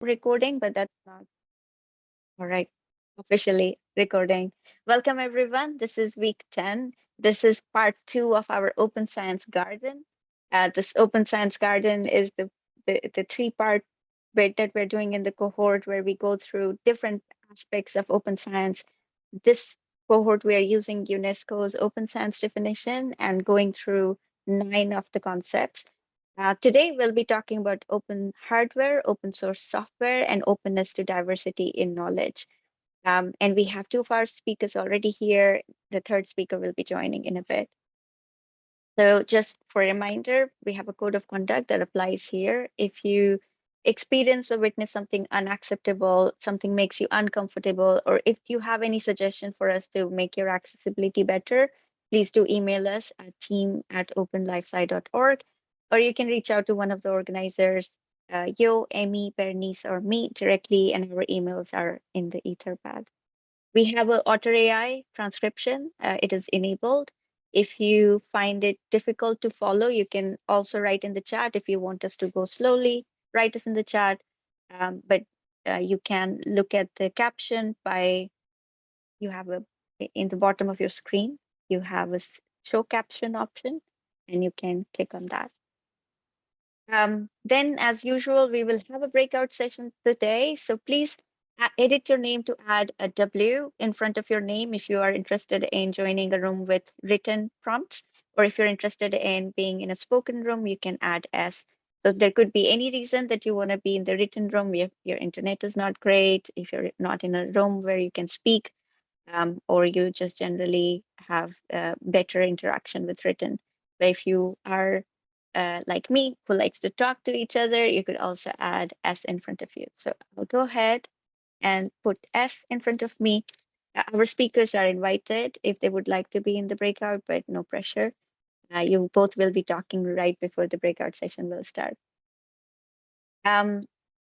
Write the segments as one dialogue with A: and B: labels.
A: recording, but that's not. All right, officially recording. Welcome everyone. This is week 10. This is part two of our Open Science Garden. Uh, this Open Science Garden is the, the, the three-part bit that we're doing in the cohort where we go through different aspects of open science. This cohort, we are using UNESCO's open science definition and going through nine of the concepts. Uh, today, we'll be talking about open hardware, open source software, and openness to diversity in knowledge. Um, and we have two of our speakers already here. The third speaker will be joining in a bit. So just for a reminder, we have a code of conduct that applies here. If you experience or witness something unacceptable, something makes you uncomfortable, or if you have any suggestion for us to make your accessibility better, please do email us at team at openlifesci.org or you can reach out to one of the organizers, uh, Yo, Emmy, Bernice, or me directly, and our emails are in the Etherpad. We have an Otter AI transcription. Uh, it is enabled. If you find it difficult to follow, you can also write in the chat. If you want us to go slowly, write us in the chat. Um, but uh, you can look at the caption by, you have a, in the bottom of your screen, you have a show caption option, and you can click on that. Um, then, as usual, we will have a breakout session today. So please edit your name to add a W in front of your name if you are interested in joining a room with written prompts, or if you're interested in being in a spoken room, you can add S. So there could be any reason that you want to be in the written room. If your internet is not great, if you're not in a room where you can speak, um, or you just generally have uh, better interaction with written. But if you are uh, like me who likes to talk to each other, you could also add S in front of you. So I'll go ahead and put S in front of me. Uh, our speakers are invited if they would like to be in the breakout, but no pressure. Uh, you both will be talking right before the breakout session will start. Um,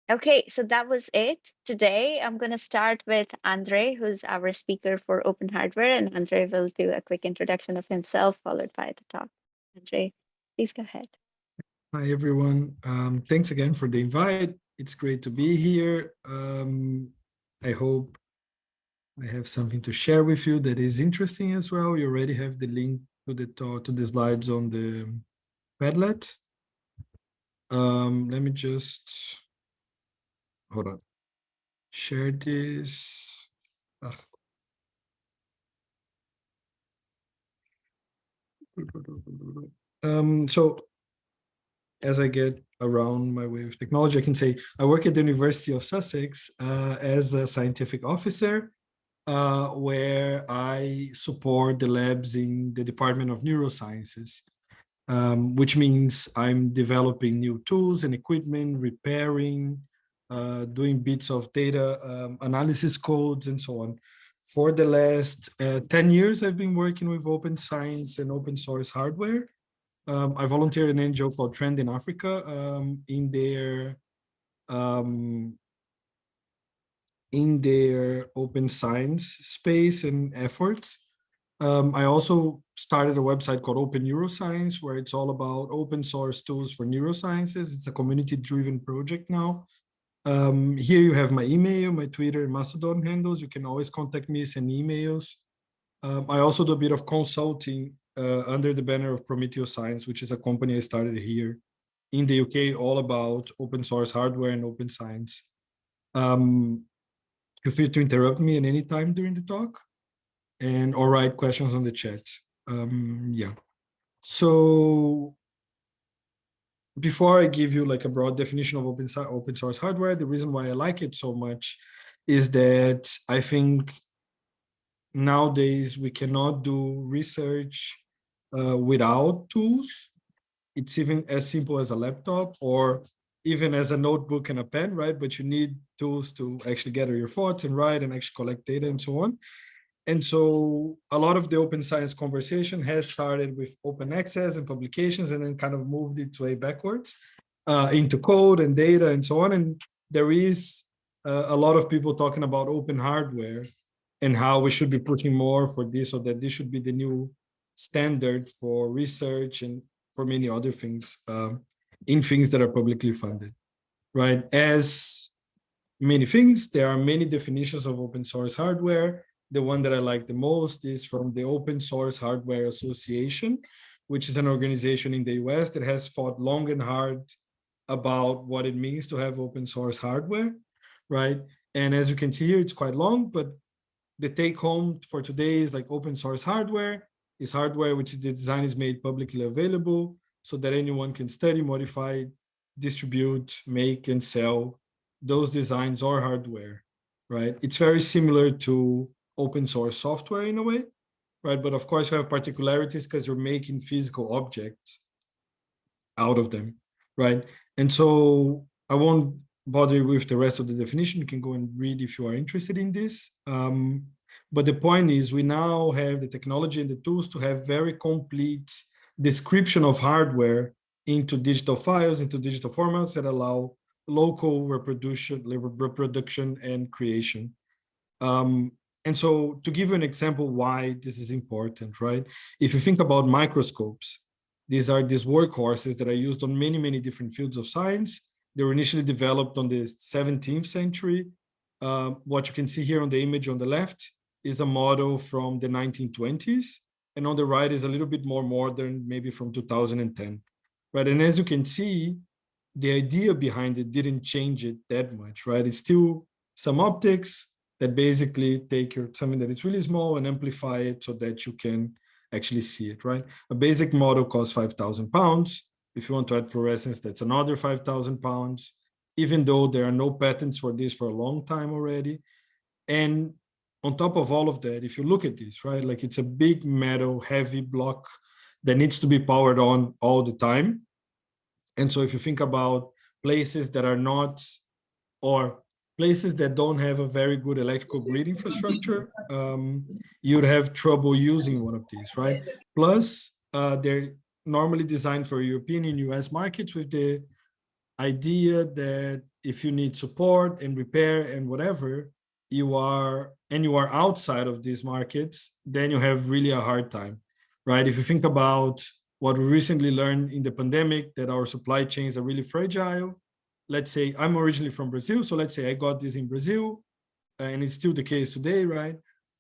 A: okay, so that was it. Today, I'm going to start with Andre, who's our speaker for Open Hardware, and Andre will do a quick introduction of himself, followed by the talk. Andre, please go ahead.
B: Hi, everyone. Um, thanks again for the invite. It's great to be here. Um, I hope I have something to share with you that is interesting as well. You already have the link to the talk, to the slides on the Padlet. Um, let me just hold on. Share this. Ugh. Um, so as I get around my way of technology, I can say I work at the University of Sussex uh, as a scientific officer, uh, where I support the labs in the Department of Neurosciences, um, which means I'm developing new tools and equipment, repairing, uh, doing bits of data um, analysis codes and so on. For the last uh, 10 years, I've been working with open science and open source hardware. Um, I volunteer in an NGO called Trend in Africa um, in their um, in their open science space and efforts. Um, I also started a website called Open Neuroscience, where it's all about open source tools for neurosciences. It's a community-driven project now. Um, here you have my email, my Twitter and Mastodon handles. You can always contact me, send emails. Um, I also do a bit of consulting uh, under the banner of Prometheus Science, which is a company I started here in the UK, all about open source hardware and open science. Um, feel free to interrupt me at any time during the talk and or write questions on the chat. Um, yeah. So before I give you like a broad definition of open, open source hardware, the reason why I like it so much is that I think nowadays we cannot do research uh, without tools. It's even as simple as a laptop or even as a notebook and a pen, right? But you need tools to actually gather your thoughts and write and actually collect data and so on. And so a lot of the open science conversation has started with open access and publications and then kind of moved its way backwards uh, into code and data and so on. And there is uh, a lot of people talking about open hardware and how we should be pushing more for this or that this should be the new standard for research and for many other things um, in things that are publicly funded, right? As many things. There are many definitions of open source hardware. The one that I like the most is from the Open Source Hardware Association, which is an organization in the US that has fought long and hard about what it means to have open source hardware, right? And as you can see here, it's quite long, but the take home for today is like open source hardware is hardware which the design is made publicly available so that anyone can study, modify, distribute, make, and sell those designs or hardware, right? It's very similar to open source software in a way, right? But of course, you have particularities because you're making physical objects out of them, right? And so I won't bother with the rest of the definition. You can go and read if you are interested in this. Um, but the point is we now have the technology and the tools to have very complete description of hardware into digital files, into digital formats that allow local reproduction, reproduction and creation. Um, and so to give you an example why this is important, right? If you think about microscopes, these are these workhorses that are used on many, many different fields of science. They were initially developed on the 17th century. Uh, what you can see here on the image on the left is a model from the 1920s. And on the right is a little bit more modern, maybe from 2010. Right. And as you can see, the idea behind it didn't change it that much, right? It's still some optics that basically take your something that is really small and amplify it so that you can actually see it, right? A basic model costs 5,000 pounds. If you want to add fluorescence, that's another 5,000 pounds, even though there are no patents for this for a long time already. And on top of all of that, if you look at this, right, like it's a big metal heavy block that needs to be powered on all the time. And so if you think about places that are not, or places that don't have a very good electrical grid infrastructure, um, you'd have trouble using one of these, right? Plus, uh, they're normally designed for European and US markets with the idea that if you need support and repair and whatever, you are, and you are outside of these markets, then you have really a hard time, right? If you think about what we recently learned in the pandemic, that our supply chains are really fragile. Let's say I'm originally from Brazil, so let's say I got this in Brazil, and it's still the case today, right?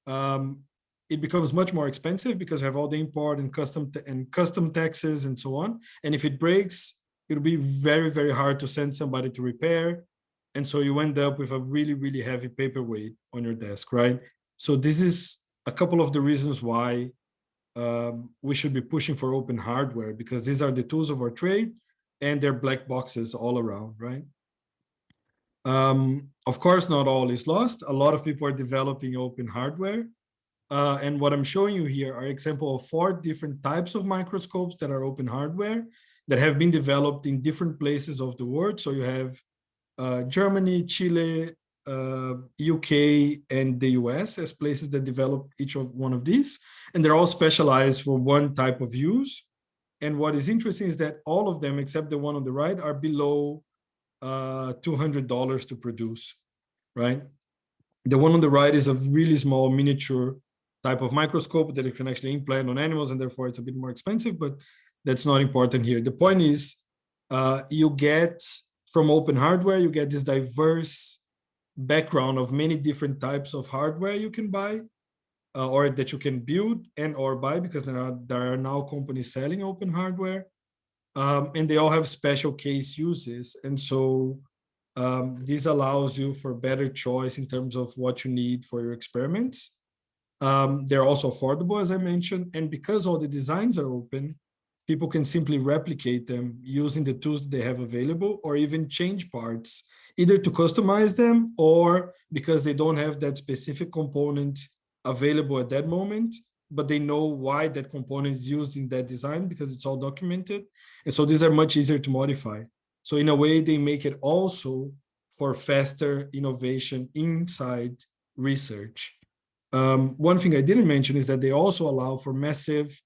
B: Um, it becomes much more expensive because you have all the import and custom and custom taxes and so on. And if it breaks, it'll be very, very hard to send somebody to repair. And so you end up with a really, really heavy paperweight on your desk, right? So this is a couple of the reasons why um, we should be pushing for open hardware because these are the tools of our trade and they're black boxes all around, right? Um, of course, not all is lost. A lot of people are developing open hardware. Uh, and what I'm showing you here are example of four different types of microscopes that are open hardware that have been developed in different places of the world. So you have Germany, Chile, uh, UK, and the US as places that develop each of one of these. And they're all specialized for one type of use. And what is interesting is that all of them, except the one on the right, are below uh, $200 to produce, right? The one on the right is a really small miniature type of microscope that you can actually implant on animals and therefore it's a bit more expensive, but that's not important here. The point is uh, you get from open hardware, you get this diverse background of many different types of hardware you can buy uh, or that you can build and or buy because there are, there are now companies selling open hardware um, and they all have special case uses. And so um, this allows you for better choice in terms of what you need for your experiments. Um, they're also affordable, as I mentioned, and because all the designs are open, people can simply replicate them using the tools they have available or even change parts, either to customize them or because they don't have that specific component available at that moment, but they know why that component is used in that design because it's all documented. And so these are much easier to modify. So in a way, they make it also for faster innovation inside research. Um, one thing I didn't mention is that they also allow for massive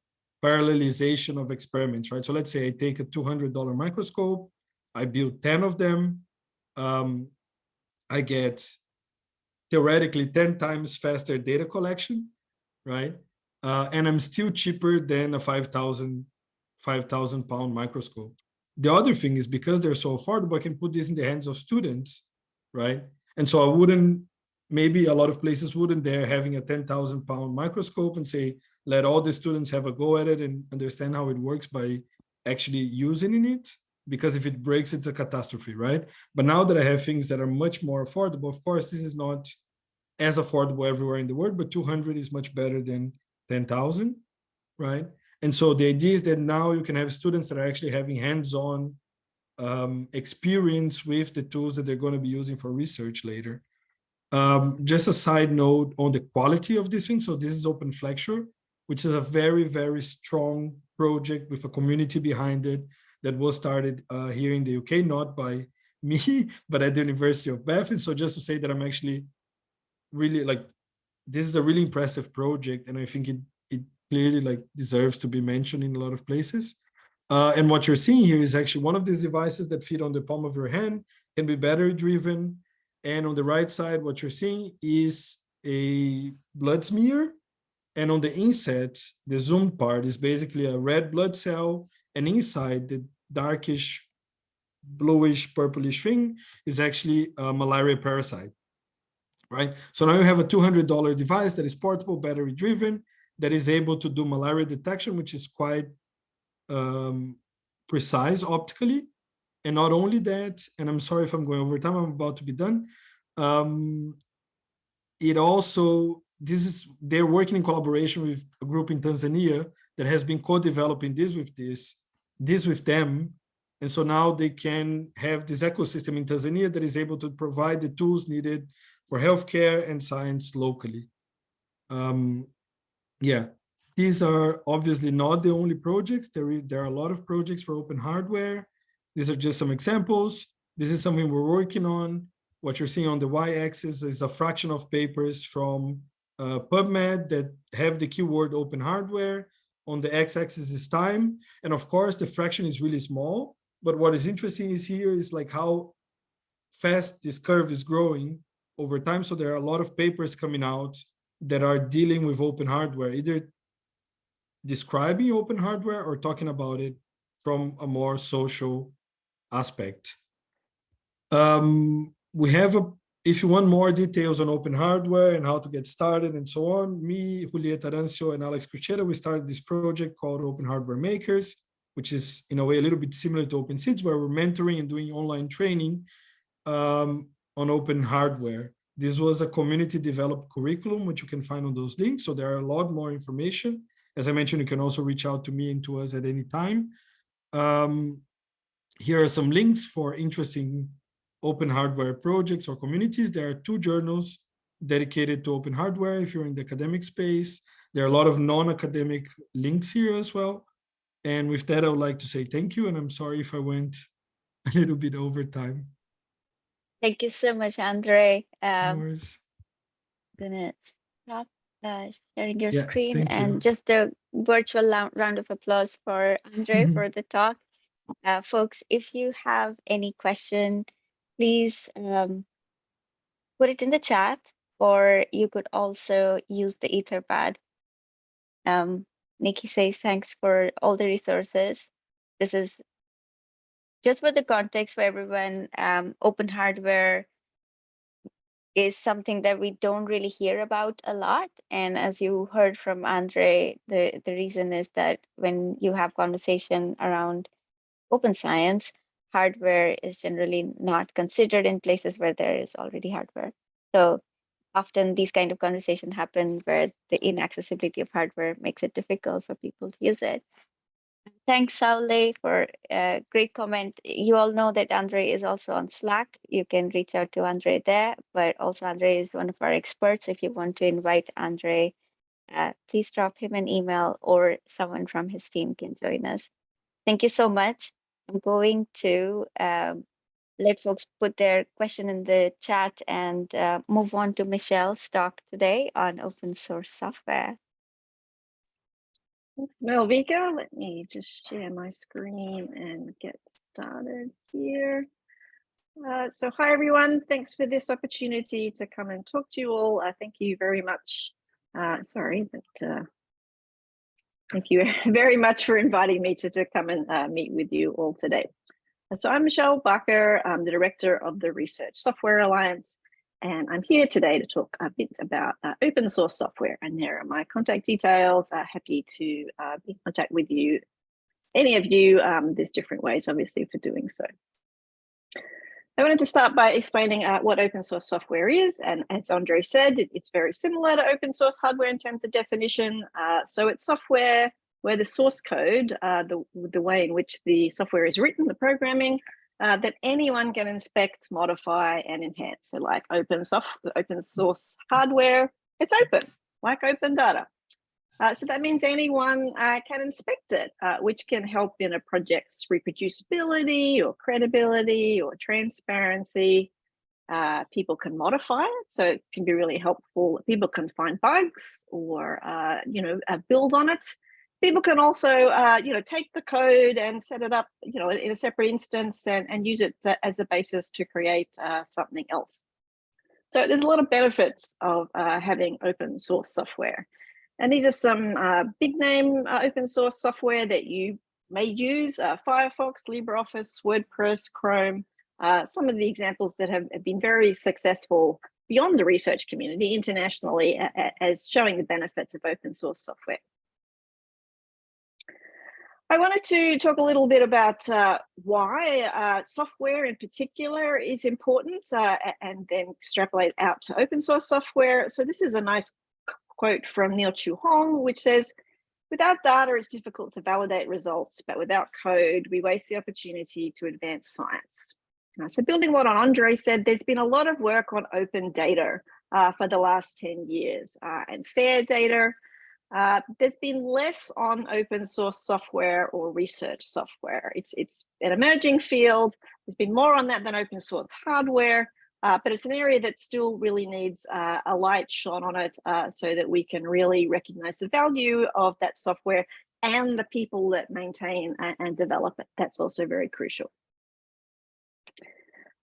B: parallelization of experiments, right? So let's say I take a $200 microscope, I build 10 of them, um, I get theoretically 10 times faster data collection, right? Uh, and I'm still cheaper than a 5,000 5,000 pound microscope. The other thing is because they're so affordable, I can put this in the hands of students, right? And so I wouldn't, maybe a lot of places wouldn't they're having a 10,000 pound microscope and say, let all the students have a go at it and understand how it works by actually using it. Because if it breaks, it's a catastrophe, right? But now that I have things that are much more affordable, of course, this is not as affordable everywhere in the world, but 200 is much better than 10,000, right? And so the idea is that now you can have students that are actually having hands-on um, experience with the tools that they're going to be using for research later. Um, just a side note on the quality of this thing. So this is OpenFlexure, which is a very, very strong project with a community behind it that was started uh, here in the UK, not by me, but at the University of Bath. And so just to say that I'm actually really like, this is a really impressive project. And I think it, it clearly like deserves to be mentioned in a lot of places. Uh, and what you're seeing here is actually one of these devices that fit on the palm of your hand, can be battery driven. And on the right side, what you're seeing is a blood smear. And on the inset, the zoomed part is basically a red blood cell. And inside the darkish, bluish, purplish thing is actually a malaria parasite, right? So now you have a $200 device that is portable, battery driven, that is able to do malaria detection, which is quite um, precise optically. And not only that, and I'm sorry if I'm going over time, I'm about to be done. Um, it also, this is, they're working in collaboration with a group in Tanzania that has been co-developing this with this, this with them. And so now they can have this ecosystem in Tanzania that is able to provide the tools needed for healthcare and science locally. Um, yeah, these are obviously not the only projects. There, there are a lot of projects for open hardware. These are just some examples. This is something we're working on. What you're seeing on the y-axis is a fraction of papers from uh, PubMed that have the keyword open hardware. On the x-axis is time. And of course, the fraction is really small. But what is interesting is here is like how fast this curve is growing over time. So there are a lot of papers coming out that are dealing with open hardware, either describing open hardware or talking about it from a more social aspect. Um, we have a, if you want more details on open hardware and how to get started and so on, me, Julieta Arancio and Alex Kutschera, we started this project called Open Hardware Makers, which is in a way a little bit similar to Open Seeds, where we're mentoring and doing online training um, on open hardware. This was a community developed curriculum, which you can find on those links. So there are a lot more information. As I mentioned, you can also reach out to me and to us at any time. Um, here are some links for interesting open hardware projects or communities. There are two journals dedicated to open hardware if you're in the academic space. There are a lot of non-academic links here as well. And with that, I would like to say thank you. And I'm sorry if I went a little bit over time.
A: Thank you so much, Andre.
B: No
A: Um,
B: worries.
A: gonna stop uh, sharing your
B: Yeah,
A: screen
B: thank you.
A: and just a virtual round of applause for Andre for the talk. Uh, folks, if you have any question, please um, put it in the chat, or you could also use the Etherpad. Um, Nikki says thanks for all the resources. This is just for the context for everyone. Um, open hardware is something that we don't really hear about a lot. And as you heard from Andre, the, the reason is that when you have conversation around open science, hardware is generally not considered in places where there is already hardware. So often these kind of conversations happen where the inaccessibility of hardware makes it difficult for people to use it. Thanks, Saule, for a great comment. You all know that Andre is also on Slack. You can reach out to Andre there, but also Andre is one of our experts. If you want to invite Andre, uh, please drop him an email or someone from his team can join us. Thank you so much. I'm going to um, let folks put their question in the chat and uh, move on to Michelle's talk today on open source software.
C: Thanks, Malvika. Let me just share my screen and get started here. Uh, so hi, everyone. Thanks for this opportunity to come and talk to you all. Uh, thank you very much. Uh, sorry, but uh, thank you very much for inviting me to, to come and uh, meet with you all today. So I'm Michelle Barker. I'm the director of the Research Software Alliance. and I'm here today to talk a bit about uh, open source software. And there are my contact details. Uh, happy to uh, be in contact with you, any of you. Um, there's different ways, obviously, for doing so. I wanted to start by explaining uh, what open source software is. And as Andre said, it, it's very similar to open source hardware in terms of definition. Uh, so it's software where the source code, uh, the, the way in which the software is written, the programming, uh, that anyone can inspect, modify, and enhance. So like open soft, open source hardware, it's open, like open data. Uh, so that means anyone uh, can inspect it, uh, which can help in a project's reproducibility or credibility or transparency. Uh, people can modify it, so it can be really helpful. People can find bugs or, uh, you know, uh, build on it. People can also, you know, take the code and set it up, you know, in a separate instance and, and use it as a basis to create something else. So there's a lot of benefits of having open source software. And these are some uh, big name uh, open source software that you may use, uh, Firefox, LibreOffice, WordPress, Chrome, uh, some of the examples that have, have, been very successful beyond the research community internationally as showing the benefits of open source software. I wanted to talk a little bit about uh, why uh, software in particular is important uh, and then extrapolate out to open source software. So this is a nice quote from Neil Chue Hong, which says, without data, it's difficult to validate results, but without code, we waste the opportunity to advance science. Uh, so building what on Andre said, there's been a lot of work on open data uh, for the last 10 years uh, and fair data. Uh, there's been less on open source software or research software. It's, it's an emerging field. There's been more on that than open source hardware. Uh, but it's an area that still really needs uh, a light shone on it uh, so that we can really recognize the value of that software and the people that maintain and, develop it. That's also very crucial.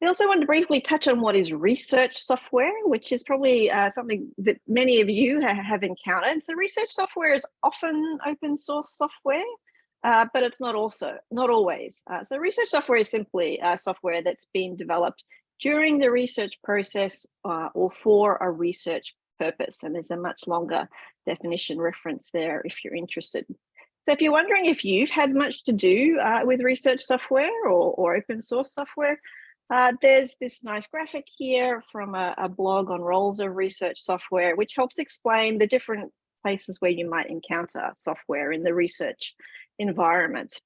C: I also want to briefly touch on what is research software, which is probably uh, something that many of you ha have encountered. So research software is often open source software, uh, but it's not also not always. Uh, so research software is simply software that's been developed during the research process uh, or for a research purpose. And there's a much longer definition reference there if you're interested. So if you're wondering if you've had much to do uh, with research software or, or open source software, uh, there's this nice graphic here from a, a, blog on roles of research software, which helps explain the different places where you might encounter software in the research environment.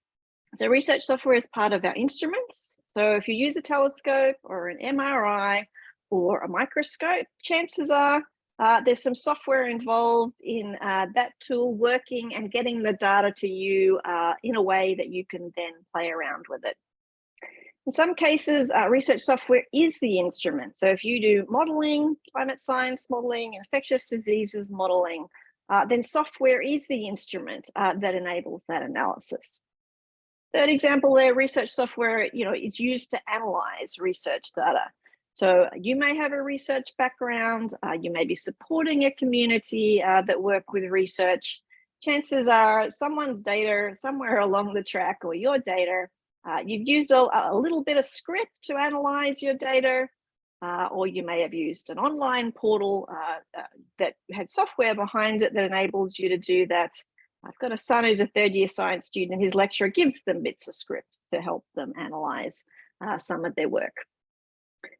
C: So research software is part of our instruments. So if you use a telescope or an MRI or a microscope, chances are uh, there's some software involved in uh, that tool working and getting the data to you uh, in a way that you can then play around with it. In some cases, uh, research software is the instrument. So if you do modeling, climate science modeling, infectious diseases modeling, uh, then software is the instrument uh, that enables that analysis. Third example there, research software, you know, is used to analyze research data. So you may have a research background, uh, you may be supporting a community uh, that work with research. Chances are someone's data somewhere along the track or your data, uh, you've used a, a, little bit of script to analyze your data, uh, or you may have used an online portal uh, uh, that had software behind it that enables you to do that I've got a son who's a third year science student. And his lecturer gives them bits of script to help them analyze uh, some of their work.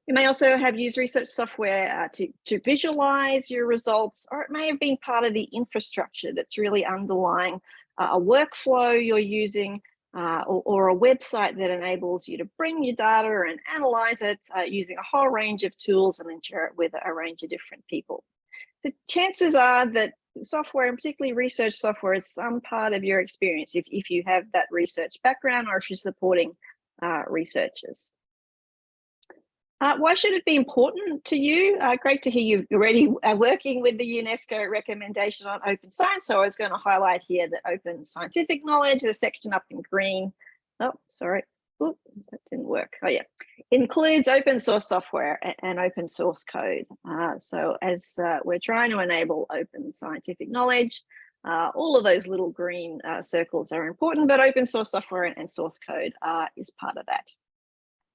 C: You may also have used research software uh, to, to visualize your results, or it may have been part of the infrastructure that's really underlying uh, a workflow you're using uh, or, or, a website that enables you to bring your data and analyze it uh, using a whole range of tools and then share it with a range of different people. So chances are that software and particularly research software is some part of your experience if, if you have that research background or if you're supporting uh, researchers. Uh, why should it be important to you? Uh, great to hear you're already uh, working with the UNESCO recommendation on open science. So I was going to highlight here the open scientific knowledge, the section up in green. Oh, sorry. Ooh, that didn't work. Oh yeah, includes open source software and open source code. Uh, so as uh, we're trying to enable open scientific knowledge, uh, all of those little green uh, circles are important, but open source software and source code uh, is part of that,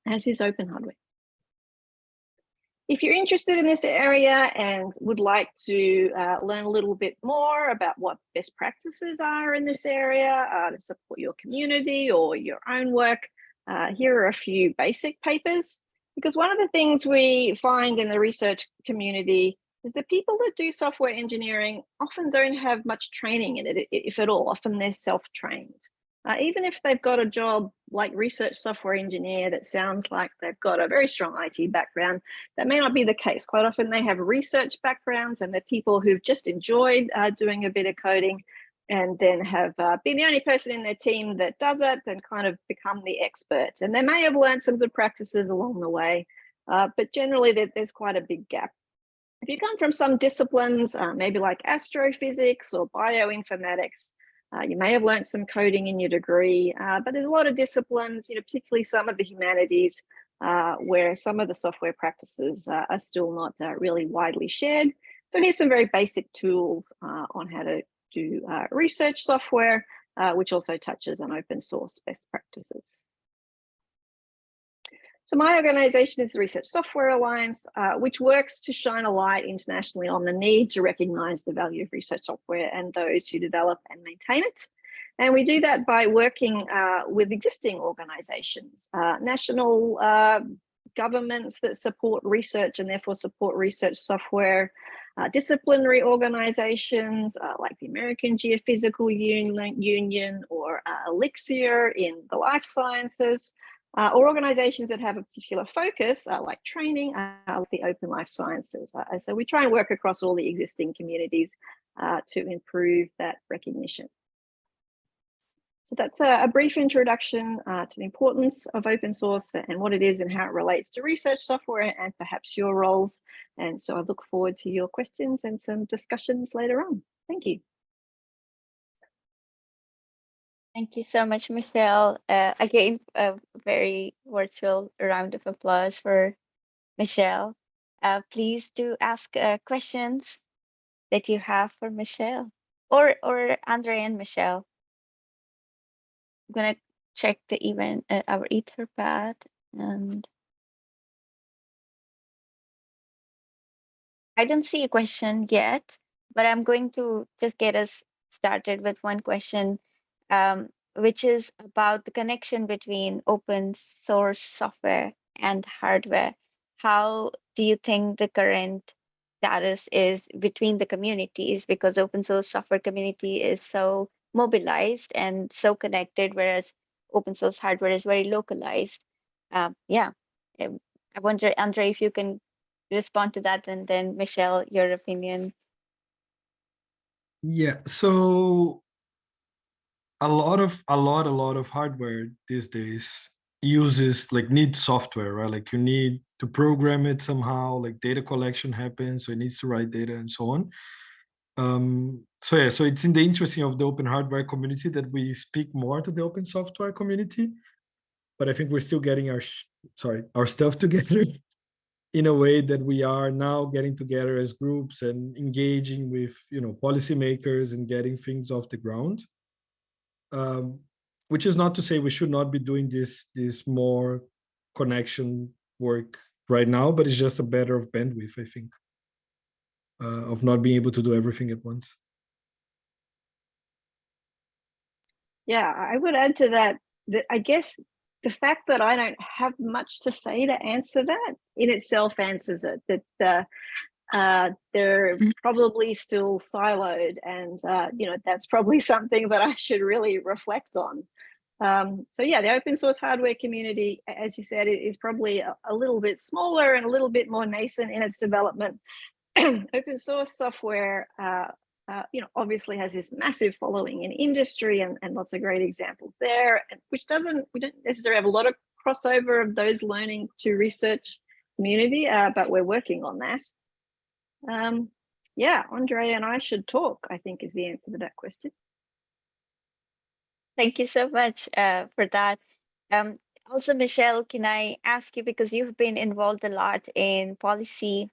C: as is open hardware. If you're interested in this area and would like to uh, learn a little bit more about what best practices are in this area uh, to support your community or your own work, uh, here are a few basic papers. Because one of the things we find in the research community is that people that do software engineering often don't have much training in it, if at all. Often they're self-trained. Uh, even if they've got a job like research software engineer that sounds like they've got a very strong IT background, that may not be the case. Quite often they have research backgrounds and they're people who've just enjoyed uh, doing a bit of coding and then have uh, been the only person in their team that does it and kind of become the expert. And they may have learned some good practices along the way, uh, but generally there, there's quite a big gap. If you come from some disciplines, uh, maybe like astrophysics or bioinformatics, uh, you may have learned some coding in your degree, uh, but there's a lot of disciplines, you know, particularly some of the humanities, uh, where some of the software practices are still not really widely shared. So here's some very basic tools on how to do research software, which also touches on open source best practices. So my organization is the Research Software Alliance, uh, which works to shine a light internationally on the need to recognize the value of research software and those who develop and maintain it. And we do that by working uh, with existing organizations, uh, national uh, governments that support research and therefore support research software, uh, disciplinary organizations uh, like the American Geophysical Union, Union or Elixir in the life sciences, uh, or organizations that have a particular focus uh, like training uh, like the open life sciences. Uh, so we try and work across all the existing communities uh, to improve that recognition. So that's a, a brief introduction uh, to the importance of open source and what it is and how it relates to research software and perhaps your roles. And so I look forward to your questions and some discussions later on. Thank you.
A: Thank you so much, Michelle. Uh, again, a very virtual round of applause for Michelle. Uh, please do ask uh, questions that you have for Michelle or or Andre and Michelle. I'm gonna check the event, uh, our Etherpad, and I don't see a question yet, but I'm going to just get us started with one question um, which is about the connection between open source software and hardware. How do you think the current status is between the communities? Because open source software community is so mobilized and so connected, whereas open source hardware is very localized. Um, yeah, um, I wonder, Andre, if you can respond to that, and then Michelle, your opinion.
B: Yeah, so a lot of a lot a lot of hardware these days uses like needs software right like you need to program it somehow like data collection happens so it needs to write data and so on um so yeah so it's in the interest of the open hardware community that we speak more to the open software community but i think we're still getting our sorry our stuff together in a way that we are now getting together as groups and engaging with you know policymakers and getting things off the ground. Um, which is not to say we should not be doing this this more connection work right now, but it's just a matter of bandwidth, I think, uh, of not being able to do everything at once.
C: Yeah, I would add to that that I guess the fact that I don't have much to say to answer that in itself answers it. That uh, uh, they're mm. probably still siloed and uh, you know that's probably something that I should really reflect on. Um, so yeah, the open source hardware community, as you said, is probably a, a little bit smaller and a little bit more nascent in its development. open source software, uh, uh, you know, obviously has this massive following in industry and, and lots of great examples there, which doesn't, we don't necessarily have a lot of crossover of those learning to research community, uh, but we're working on that. Um, yeah, Andre and I should talk, I think is the answer to that question.
A: Thank you so much uh, for that. Um, also, Michelle, can I ask you, because you've been involved a lot in policy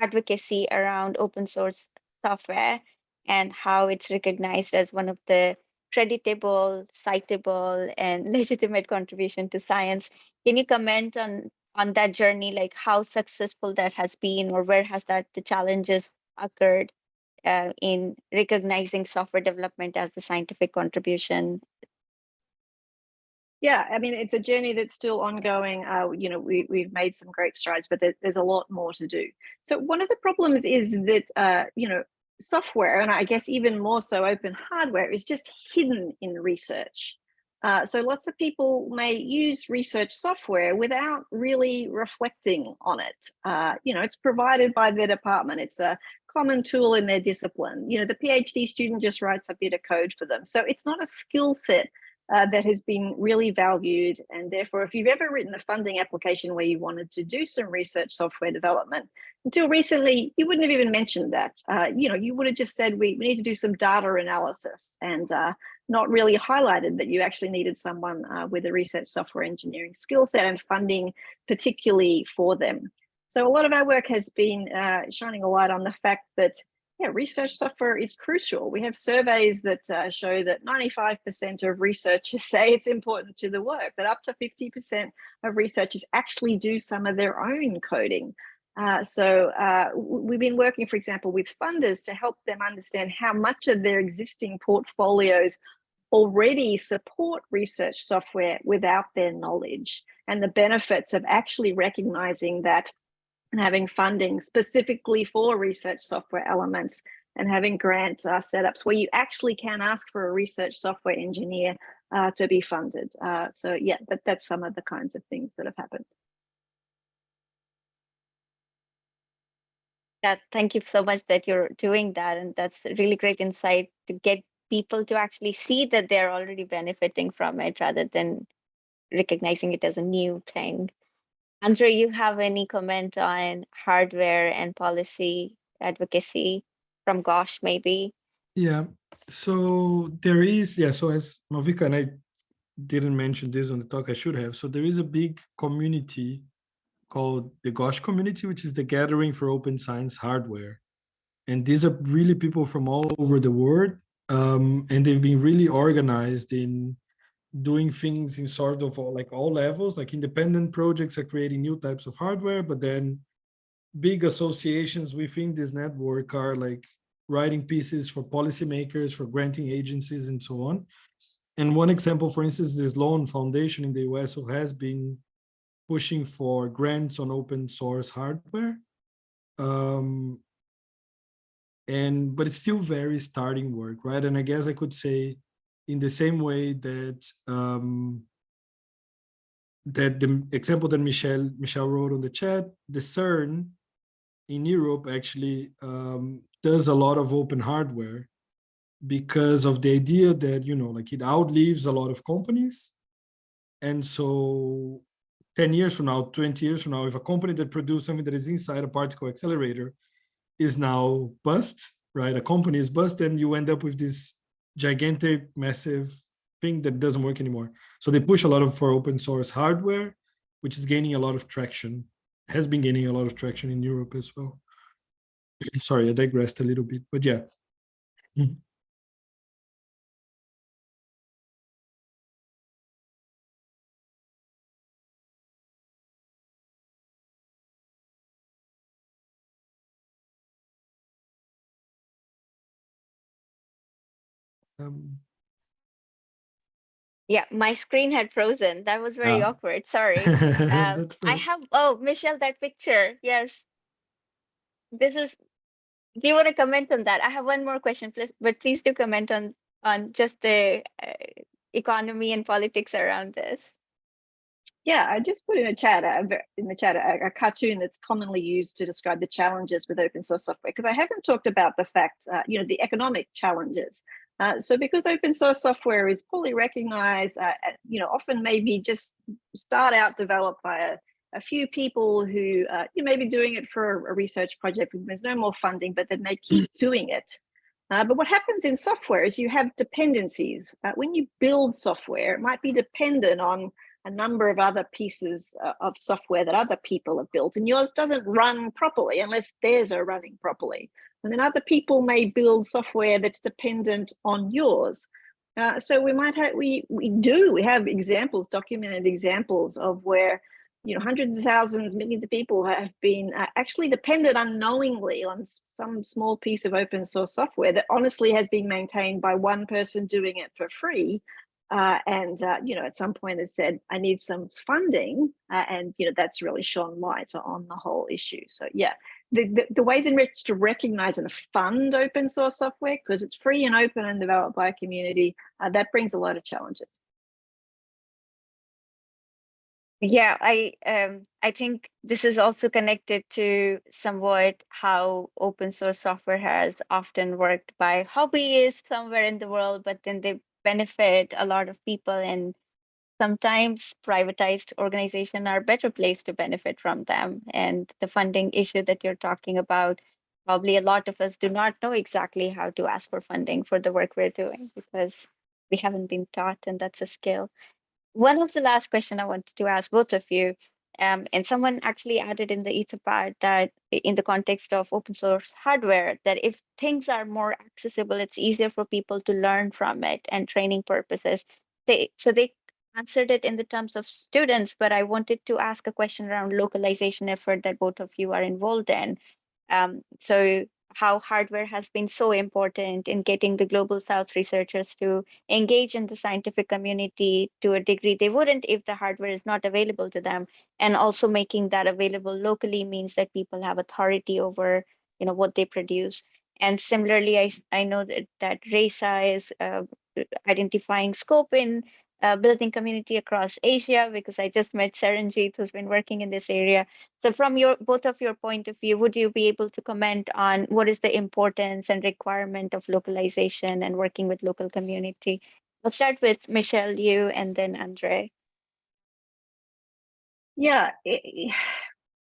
A: advocacy around open source software and how it's recognized as one of the creditable, citable, and legitimate contribution to science. Can you comment on on that journey, like how successful that has been, or where has that the challenges occurred uh, in recognizing software development as the scientific contribution?
C: Yeah, I mean, it's a journey that's still ongoing. Uh, you know, we, we've made some great strides, but there, there's a lot more to do. So one of the problems is that, uh, you know, software, and I guess even more so open hardware, is just hidden in research. Uh, so lots of people may use research software without really reflecting on it. Uh, you know, it's provided by their department. It's a common tool in their discipline. You know, the PhD student just writes a bit of code for them. So it's not a skill set uh, that has been really valued. And therefore, if you've ever written a funding application where you wanted to do some research software development, until recently, you wouldn't have even mentioned that. Uh, you know, you would have just said, we, we need to do some data analysis and uh, not really highlighted that you actually needed someone uh, with a research software engineering skill set and funding particularly for them. So a lot of our work has been uh, shining a light on the fact that yeah, research software is crucial. We have surveys that uh, show that 95% of researchers say it's important to the work, that up to 50% of researchers actually do some of their own coding. Uh, so uh, we've been working, for example, with funders to help them understand how much of their existing portfolios already support research software without their knowledge and the benefits of actually recognizing that and having funding specifically for research software elements and having grant uh, setups where you actually can ask for a research software engineer uh, to be funded. Uh, so yeah, that, that's some of the kinds of things that have happened.
A: That thank you so much that you're doing that, and that's really great insight to get people to actually see that they're already benefiting from it rather than recognizing it as a new thing. Andre, you have any comment on hardware and policy advocacy from GOSH, maybe?
B: Yeah, so there is, yeah, so as Malvika and I didn't mention this on the talk, I should have. So there is a big community called the GOSH community, which is the gathering for open science hardware. And these are really people from all over the world. Um, and they've been really organized in doing things in sort of all, like all levels, like independent projects are creating new types of hardware, but then big associations within this network are like writing pieces for policymakers, for granting agencies and so on. And one example, for instance, this Sloan Foundation in the US who has been pushing for grants on open source hardware. Um, and but it's still very starting work, right? And I guess I could say in the same way that um, that the example that Michelle Michelle wrote on the chat, the CERN in Europe actually um, does a lot of open hardware because of the idea that you know like it outlives a lot of companies, and so 10 years from now, 20 years from now, if a company that produces something that is inside a particle accelerator is now bust, right? A company is bust, then you end up with this gigantic, massive thing that doesn't work anymore. So they push a lot of for open source hardware, which is gaining a lot of traction, has been gaining a lot of traction in Europe as well. Sorry, I digressed a little bit, but yeah. Um,
A: Yeah, my screen had frozen. That was very
B: Ah.
A: awkward. Sorry. Um, I have, oh, Michelle, that picture. Yes. This is, do you want to comment on that? I have one more question, please, but please do comment on, on just the uh, economy and politics around this.
C: Yeah, I just put in a chat, a in the chat, a, a cartoon that's commonly used to describe the challenges with open source software, because I haven't talked about the fact, uh, you know, the economic challenges. Uh, so because open source software is poorly recognized, uh, uh, you know, often maybe just start out developed by a, a few people who uh, you may be doing it for a, research project, and there's no more funding, but then they keep doing it. Uh, but what happens in software is you have dependencies. Uh, when you build software, it might be dependent on a number of other pieces of software that other people have built and yours doesn't run properly unless theirs are running properly. And then other people may build software that's dependent on yours. Uh, so we might have, we, we do, we have examples, documented examples of where you know, hundreds of thousands, millions of people have been uh, actually dependent unknowingly on some small piece of open source software that honestly has been maintained by one person doing it for free. Uh, and, uh, you know, at some point has said, I need some funding. Uh, and, you know, that's really shone light on the whole issue. So, yeah, the, the, ways in which to recognize and fund open source software, because it's free and open and developed by a community, uh, that brings a lot of challenges.
A: Yeah, I um I think this is also connected to somewhat how open source software has often worked by hobbyists somewhere in the world, but then they benefit a lot of people and sometimes privatized organizations are better placed to benefit from them. And the funding issue that you're talking about, probably a lot of us do not know exactly how to ask for funding for the work we're doing because we haven't been taught and that's a skill one of the last question I wanted to ask both of you, um, and someone actually added in the Etherpad that in the context of open source hardware, that if things are more accessible, it's easier for people to learn from it and training purposes. They so they answered it in the terms of students, but I wanted to ask a question around localization effort that both of you are involved in. Um, so how hardware has been so important in getting the global south researchers to engage in the scientific community to a degree they wouldn't if the hardware is not available to them and also making that available locally means that people have authority over you know what they produce and similarly I, I know that, that ReSA is uh, identifying scope in uh, building community across asia because i just met Saranjeet who's been working in this area so from your both of your point of view would you be able to comment on what is the importance and requirement of localization and working with local community I'll start with Michelle, you, and then Andre.
C: Yeah,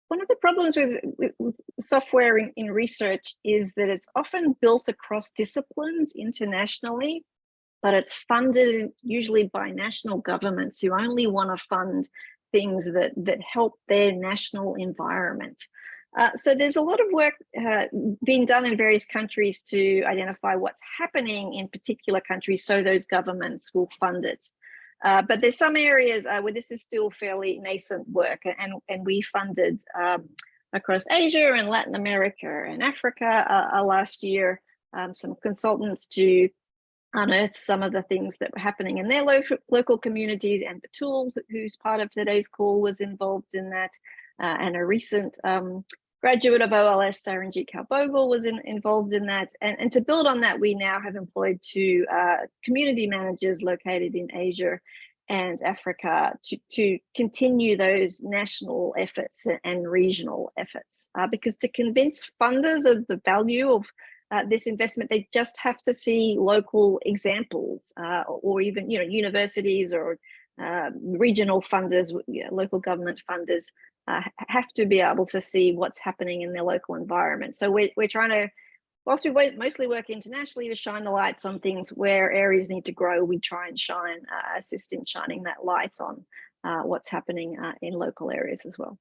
C: one of the problems with, with, with software in, in research is that it's often built across disciplines internationally, but it's funded usually by national governments who only want to fund things that that help their national environment. Uh, so there's a lot of work uh, being done in various countries to identify what's happening in particular countries so those governments will fund it. Uh, but there's some areas uh, where this is still fairly nascent work, and and we funded um, across Asia and Latin America and Africa uh, uh, last year um, some consultants to unearth some of the things that were happening in their local local communities. And Batool, who's part of today's call, was involved in that, uh, and a recent um, graduate of OLS, Saranjeet Kaur Bhogal, was in, involved in that. And, and to build on that, we now have employed two uh, community managers located in Asia and Africa to, to continue those national efforts and regional efforts. Uh, because to convince funders of the value of uh, this investment, they just have to see local examples uh, or even, you know, universities or uh, regional funders, you know, local government funders uh, have to be able to see what's happening in their local environment. So we're, we're trying to, whilst we mostly work internationally to shine the lights on things where areas need to grow, we try and shine, uh, assist in shining that light on uh, what's happening in local areas as well.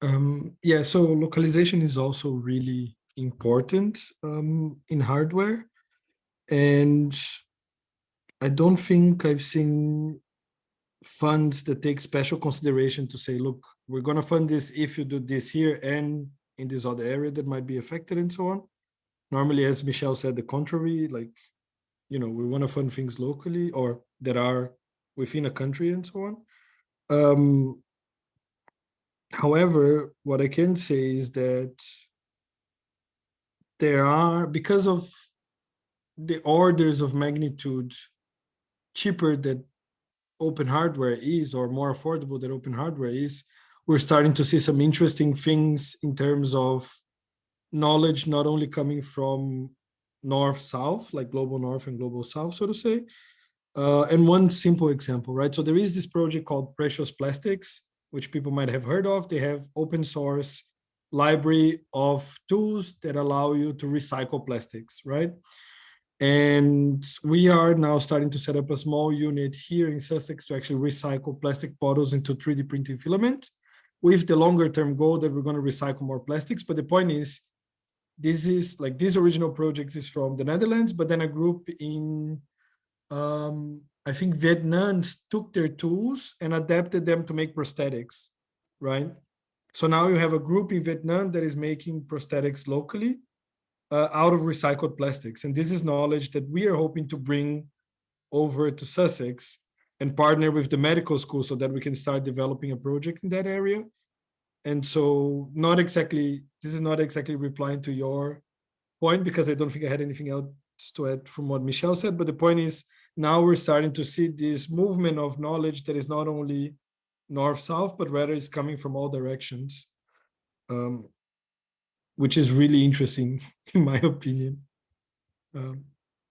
B: Um, yeah, so localization is also really important um, in hardware. And I don't think I've seen funds that take special consideration to say, look, we're going to fund this if you do this here and in this other area that might be affected and so on. Normally, as Michelle said, the contrary, like, you know, we want to fund things locally or that are within a country and so on. Um, However, what I can say is that there are, because of the orders of magnitude cheaper that open hardware is, or more affordable that open hardware is, we're starting to see some interesting things in terms of knowledge not only coming from north south, like global north and global south, so to say. Uh, and one simple example, right? So there is this project called Precious Plastics, which people might have heard of. They have open source library of tools that allow you to recycle plastics, right? And we are now starting to set up a small unit here in Sussex to actually recycle plastic bottles into 3D printing filament with the longer term goal that we're going to recycle more plastics. But the point is, this is like this original project is from the Netherlands, but then a group in um, I think Vietnamese took their tools and adapted them to make prosthetics, right? So now you have a group in Vietnam that is making prosthetics locally uh, out of recycled plastics. And this is knowledge that we are hoping to bring over to Sussex and partner with the medical school so that we can start developing a project in that area. And so not exactly, this is not exactly replying to your point because I don't think I had anything else to add from what Michelle said, but the point is now we're starting to see this movement of knowledge that is not only north-south, but rather it's coming from all directions, um, which is really interesting in my opinion. Um,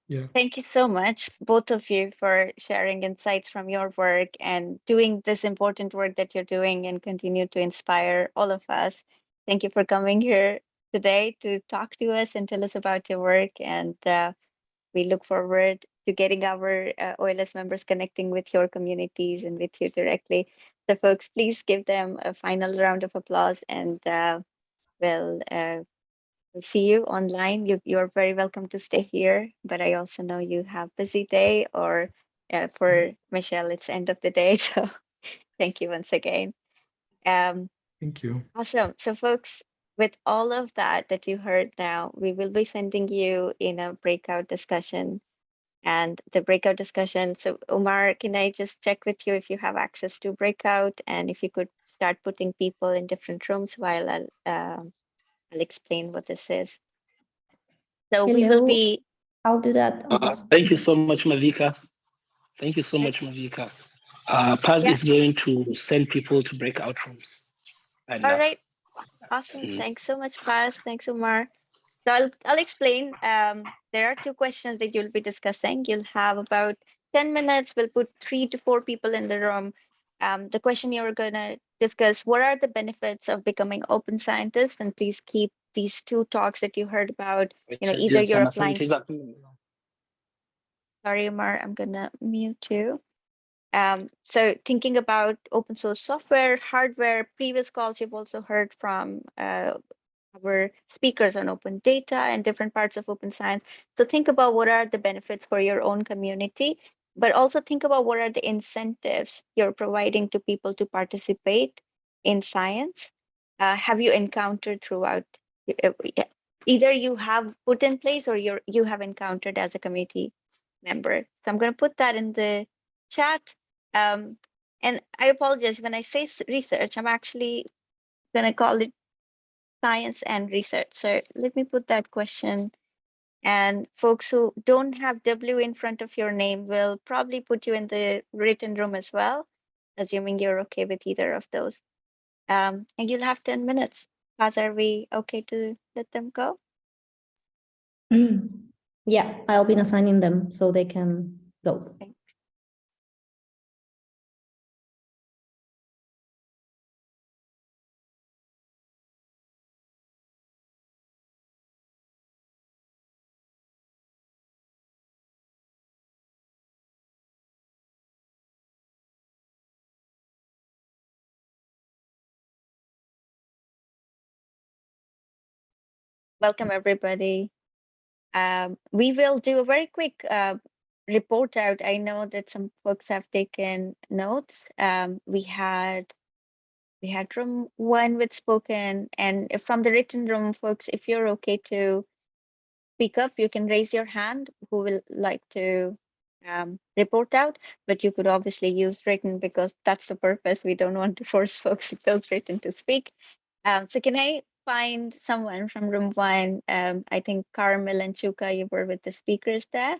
B: yeah.
A: Thank you so much, both of you, for sharing insights from your work and doing this important work that you're doing and continue to inspire all of us. Thank you for coming here today to talk to us and tell us about your work. And uh, we look forward to getting our uh, OLS members connecting with your communities and with you directly. So folks, please give them a final round of applause and uh, we'll uh, We'll see you online. You you are very welcome to stay here, but I also know you have busy day or uh, for Michelle, it's end of the day. So thank you once again. Um,
B: Thank you.
A: awesome. So folks, with all of that that you heard now, we will be sending you in a breakout discussion and the breakout discussion. So Omar, can I just check with you if you have access to breakout and if you could start putting people in different rooms while I'll um, I'll explain what this is. So we will be,
D: I'll do that.
E: Uh, thank you so much, Malvika. Thank you so much, Malvika. Uh, Paz
A: Yeah.
E: is going to send people to breakout rooms. And,
A: all
E: uh.
A: Awesome.
E: Mm.
A: Thanks so much, Paz. Thanks, Umar. So I'll, I'll explain. Um, there are two questions that you'll be discussing. You'll have about 10 minutes. We'll put three to four people in the room. Um, the question you're going to discuss, what are the benefits of becoming open scientist? And please keep these two talks that you heard about you know, either you're applying- Sorry, Umar, I'm gonna mute you. Um, so thinking about open source software, hardware, previous calls you've also heard from uh, our speakers on open data and different parts of open science. So think about what are the benefits for your own community, but also think about what are the incentives you're providing to people to participate in science. Uh, have you encountered throughout? uh, Either you have put in place or you're you have encountered as a committee member. So I'm going to put that in the chat. Um, and I apologize when I say research, I'm actually going to call it science and research. So let me put that question. And folks who don't have W in front of your name will probably put you in the written room as well, assuming you're okay with either of those. Um, and you'll have 10 minutes. Paz, are we okay to let them go?
D: Yeah, I'll be assigning them so they can go.
A: Welcome, everybody. Um, we will do a very quick uh, report out. I know that some folks have taken notes. Um, we had we had room one with spoken, and from the written room, folks, if you're okay to speak up, you can raise your hand. Who will like to um, report out? But you could obviously use written because that's the purpose. We don't want to force folks who chose written to speak. Um, so can I find someone from room one? Um, I think Carmel and Chuka, you were with the speakers there.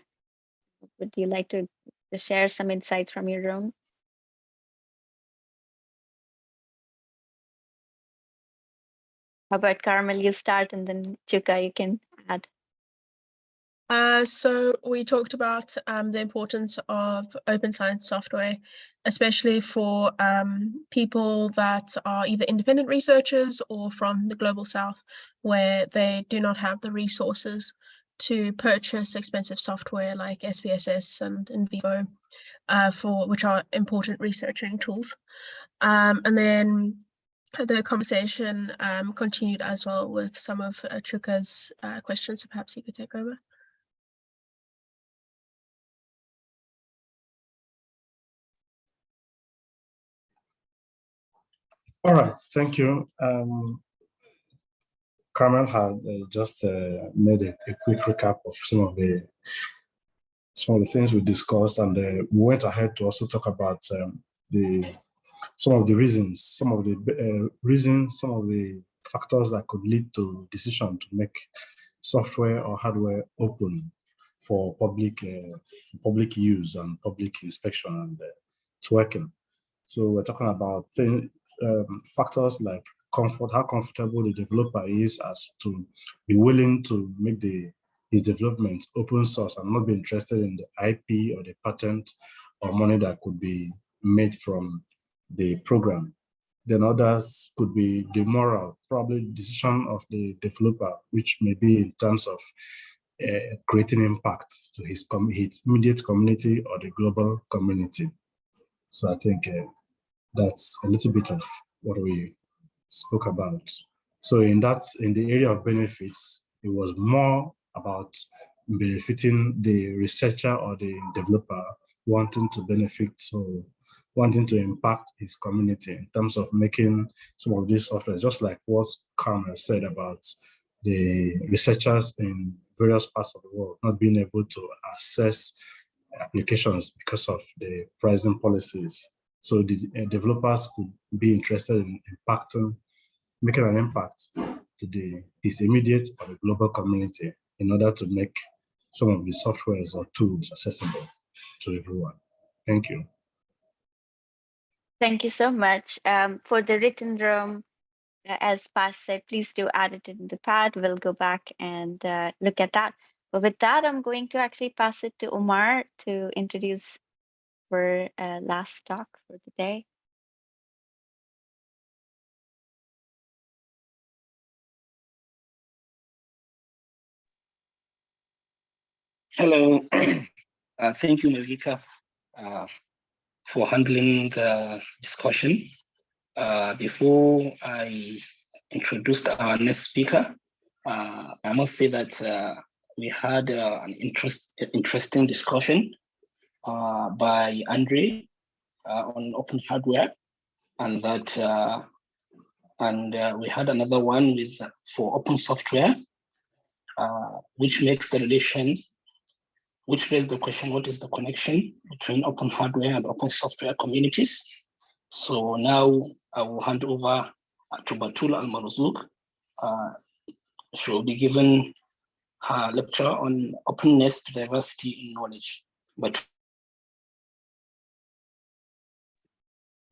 A: Would you like to share some insights from your room? How about Carmel, you start and then Chuka, you can add.
F: Uh, so we talked about um, the importance of open science software, especially for um, people that are either independent researchers or from the global south, where they do not have the resources to purchase expensive software like SPSS and NVivo, uh, for which are important researching tools. Um, and then the conversation um, continued as well with some of uh, Chuka's uh, questions. So perhaps you could take over.
G: All right, thank you. Um, Carmel had uh, just uh, made a, a quick recap of some of the some of the things we discussed, and uh, we went ahead to also talk about um, the some of the reasons, some of the uh, reasons, some of the factors that could lead to decision to make software or hardware open for public uh, public use and public inspection and uh, working. So we're talking about um, factors like comfort, how comfortable the developer is as to be willing to make the his development open source and not be interested in the IP or the patent or money that could be made from the program. Then others could be the moral, probably decision of the developer, which may be in terms of uh, creating impact to his, his immediate community or the global community. So I think uh, that's a little bit of what we spoke about. So in that, in the area of benefits, it was more about benefiting the researcher or the developer wanting to benefit, so wanting to impact his community in terms of making some of these software, just like what Carmel said about the researchers in various parts of the world not being able to access applications because of the pricing policies. So the uh, developers could be interested in impacting, making an impact to the his immediate or the global community in order to make some of the softwares or tools accessible to everyone. Thank you.
A: Thank you so much. Um, for the written room, uh, as Paz said, please do add it in the pad. We'll go back and uh, look at that. But with that, I'm going to actually pass it to Omar to introduce uh, last talk for the day.
E: Hello. Uh, thank you, Malvika, uh, for handling the discussion. Uh, before I introduced our next speaker, uh, I must say that uh, we had uh, an interest, interesting discussion uh, by Andre uh, on open hardware, and that uh, and uh, we had another one with uh, for open software, uh, which makes the relation, which raised the question: what is the connection between open hardware and open software communities? So now I will hand over to Batula Al Marzouk. She will be given her lecture on openness to diversity in knowledge. But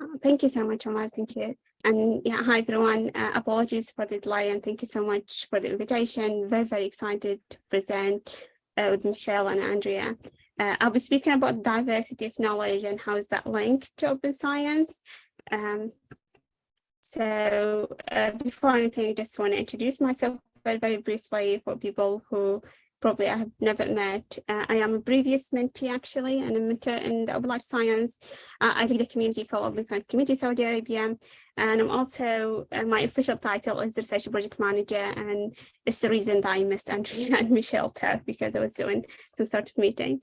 H: Oh, Thank you so much, Omar. Thank you. And yeah, hi everyone. Uh, apologies for the delay and thank you so much for the invitation. Very, very excited to present uh, with Michelle and Andrea. Uh, I'll be speaking about diversity of knowledge and how is that linked to open science. Um, so uh, before anything, I just want to introduce myself very, very briefly for people who probably I have never met. Uh, I am a previous mentee actually, and a mentor in the Open Life Science. Uh, I lead a community called Open Science Community Saudi Arabia. And I'm also, uh, my official title is Research Project Manager. And it's the reason that I missed Andrea and Michelle too, because I was doing some sort of meeting.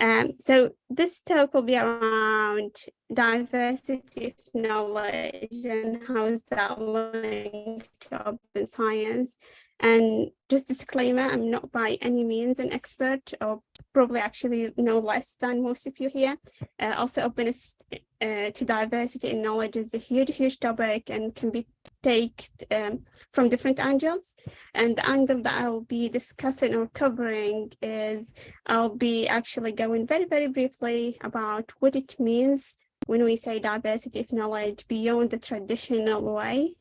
H: Um, so this talk will be around diversity of knowledge and how is that linked to open science. And just disclaimer, I'm not by any means an expert or probably actually no less than most of you here. Uh, also openness uh, to diversity in knowledge is a huge, huge topic and can be taken um, from different angles. And the angle that I'll be discussing or covering is I'll be actually going very, very briefly about what it means when we say diversity of knowledge beyond the traditional way.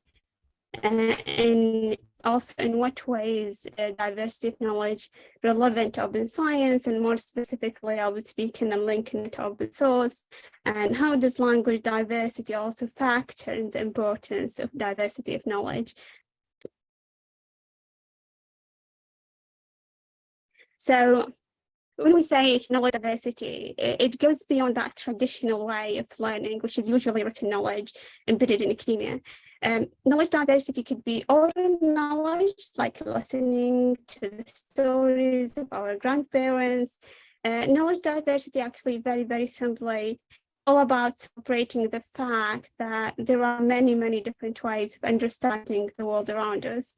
H: Uh, and also in what ways uh, diversity of knowledge relevant to open science and more specifically I'll be speaking and linking it to open source and how does language diversity also factor in the importance of diversity of knowledge. So when we say knowledge diversity, it goes beyond that traditional way of learning, which is usually written knowledge embedded in academia. Um, knowledge diversity could be oral knowledge, like listening to the stories of our grandparents. Uh, knowledge diversity actually very, very simply all about celebrating the fact that there are many, many different ways of understanding the world around us.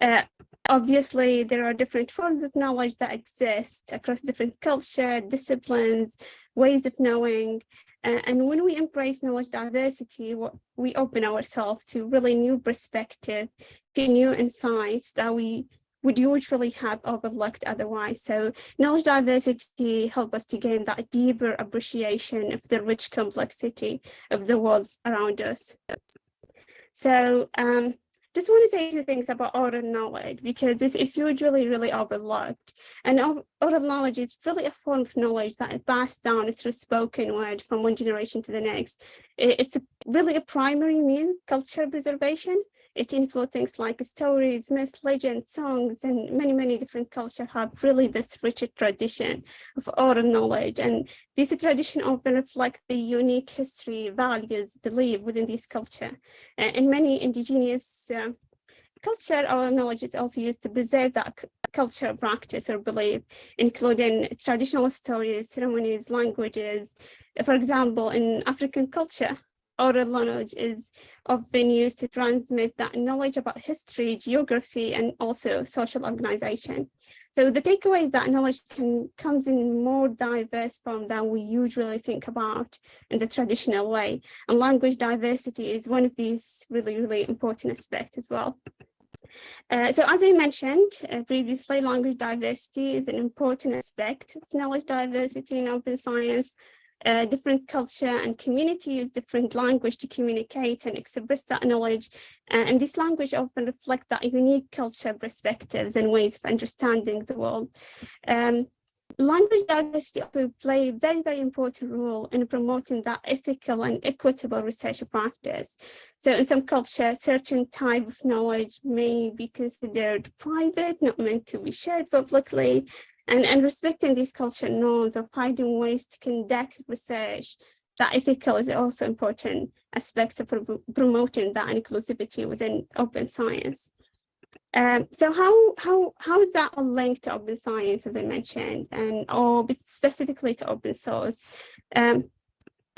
H: Uh, obviously, there are different forms of knowledge that exist across different culture, disciplines, ways of knowing. And when we embrace knowledge diversity, we open ourselves to really new perspective, to new insights that we would usually have overlooked otherwise. So knowledge diversity help us to gain that deeper appreciation of the rich complexity of the world around us. So um, just want to say a few things about oral knowledge because this is usually really overlooked. And oral knowledge is really a form of knowledge that is passed down through spoken word from one generation to the next. It's really a primary mean culture preservation. It includes things like stories, myth, legends, songs, and many, many different cultures have really this rich tradition of oral knowledge. And this tradition often reflects the unique history, values, belief within this culture. In many indigenous uh, culture, oral knowledge is also used to preserve that culture, practice, or belief, including traditional stories, ceremonies, languages. For example, in African culture, oral knowledge is often used to transmit that knowledge about history, geography, and also social organization. So the takeaway is that knowledge can comes in more diverse form than we usually think about in the traditional way. And language diversity is one of these really, really important aspects as well. Uh, so as I mentioned uh, previously, language diversity is an important aspect of knowledge diversity in open science uh, different culture and community use different language to communicate and express that knowledge. Uh, and this language often reflect that unique culture perspectives and ways of understanding the world. Um, language diversity also play a very, very important role in promoting that ethical and equitable research practice. So in some culture, certain type of knowledge may be considered private, not meant to be shared publicly, and, and respecting these cultural norms or finding ways to conduct research that ethical is also important aspects of promoting that inclusivity within open science. Um, so how, how, how is that all linked to open science, as I mentioned, and or specifically to open source? Um,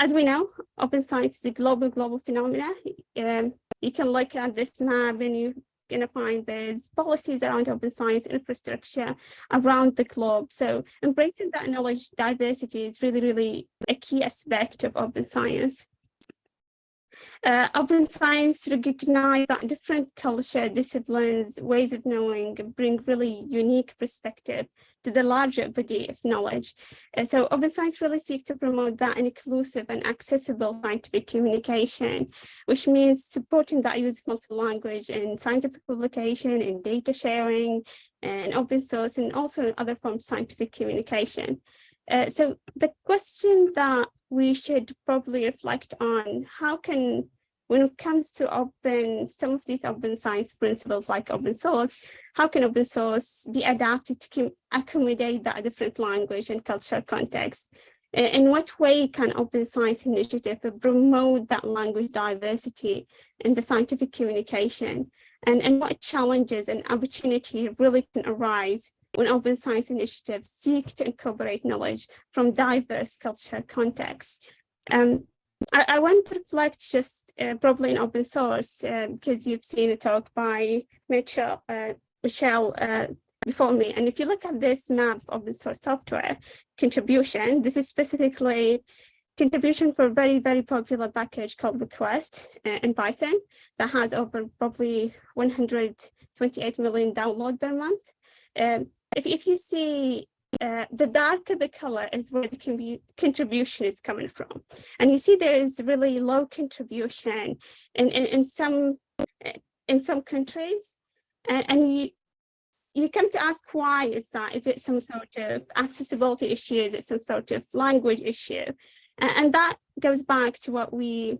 H: as we know, open science is a global, global phenomena. Um, you can look at this map and you going to find there's policies around open science infrastructure around the globe. So embracing that knowledge diversity is really, really a key aspect of open science. Uh, open science recognize that different culture, disciplines, ways of knowing bring really unique perspective to the larger body of knowledge. So open science really seeks to promote that inclusive and accessible scientific communication, which means supporting that use of multi-language in scientific publication and data sharing and open source and also other forms of scientific communication. Uh, so the question that we should probably reflect on how can when it comes to open some of these open science principles like open source how can open source be adapted to accommodate that different language and cultural context in what way can open science initiative promote that language diversity in the scientific communication and, and what challenges and opportunity really can arise when open science initiatives seek to incorporate knowledge from diverse cultural contexts. Um, I, I, want to reflect just uh, probably in open source uh, because you've seen a talk by Mitchell, uh, Michelle uh, before me. And if you look at this map of open source software contribution, this is specifically contribution for a very, very popular package called Request uh, in Python that has over probably 128 million download per month. Um, if, if you see uh, the darker the color is where the contribution is coming from. And you see there is really low contribution in, in, in some in some countries. And, and you, you come to ask why is that? Is it some sort of accessibility issue? Is it some sort of language issue? And, and that goes back to what we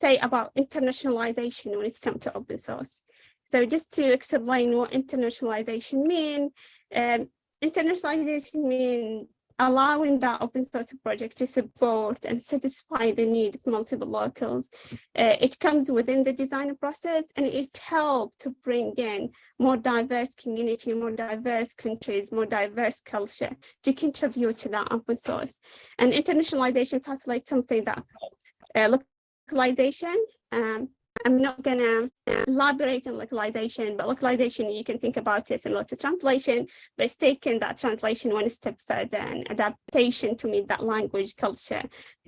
H: say about internationalization when it comes to open source. So just to explain what internationalization means, um, internationalization means allowing that open source project to support and satisfy the need of multiple locals. Uh, it comes within the design process and it helps to bring in more diverse community, more diverse countries, more diverse culture to contribute to that open source. And internationalization facilitates something that uh, localization. Um, I'm not gonna elaborate on localization, but localization, you can think about it similar to translation, but it's taking that translation one step further and adaptation to meet that language culture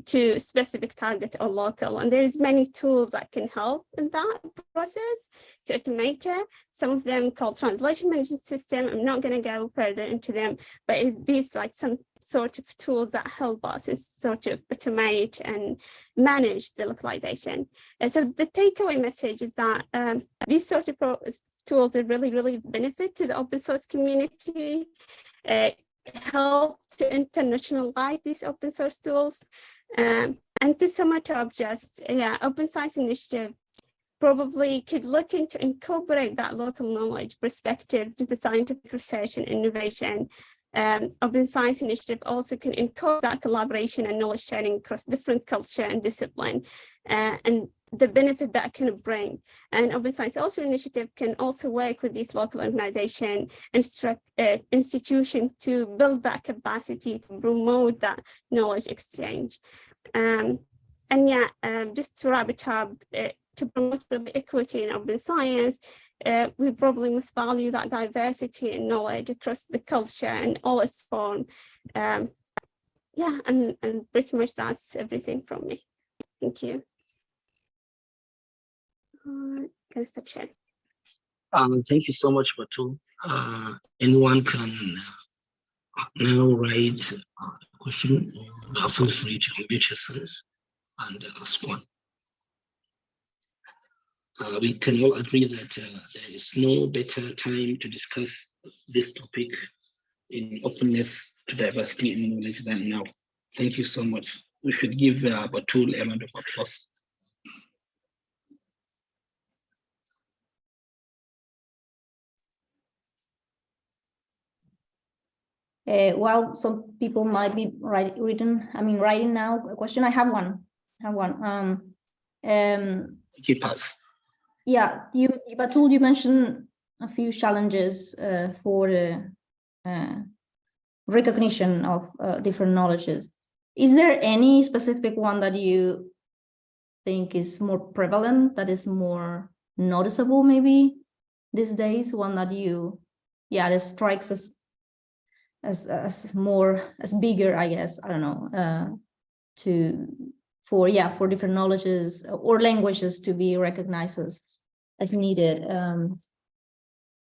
H: to specific target or local. And there's many tools that can help in that process to automate it. Some of them called translation management system. I'm not gonna go further into them, but it's these like some sort of tools that help us and sort of automate and manage the localization. And so the takeaway message is that um, these sort of tools are really, really benefit to the open source community, uh, help to internationalize these open source tools. Um, and to sum it up, just yeah, Open Science Initiative probably could look into incorporate that local knowledge perspective to the scientific research and innovation um, Open Science Initiative also can encourage that collaboration and knowledge sharing across different culture and discipline uh, and the benefit that can bring. And Open Science also Initiative can also work with these local organization and uh, institution to build that capacity to promote that knowledge exchange. Um, and yeah, um, just to wrap it up, uh, to promote really equity in open science, uh, we probably must value that diversity and knowledge across the culture and all its form. Um, yeah, and, and pretty much that's everything from me. Thank you. Uh, can I stop sharing?
E: Um, thank you so much, Batu. Uh, anyone can uh, now write a question. Uh, feel free to unmute yourself and ask one. Uh, we can all agree that uh, there is no better time to discuss this topic in openness to diversity and knowledge than now. Thank you so much. We should give uh, Batool a round of applause.
D: Uh, while some people might be write, written, I mean, writing now a question, I have one, I have one. Um, um,
E: Keep us.
D: Yeah, you, Batool, you mentioned a few challenges uh, for the uh, recognition of uh, different knowledges. Is there any specific one that you think is more prevalent, that is more noticeable maybe these days, one that you, yeah, that strikes as as as more as bigger, I guess, I don't know, uh, to for yeah for different knowledges or languages to be recognized as as needed. Um,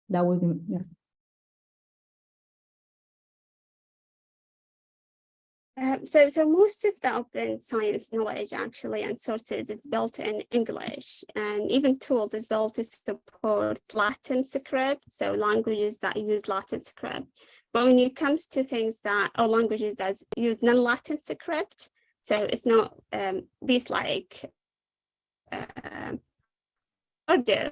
D: that would be yeah.
H: Um, so, so most of the open science knowledge actually and sources is built in English and even tools is built to support Latin script. So languages that use Latin script. But when it comes to things that or languages that use non-Latin script, so it's not um, these like uh, Urdu,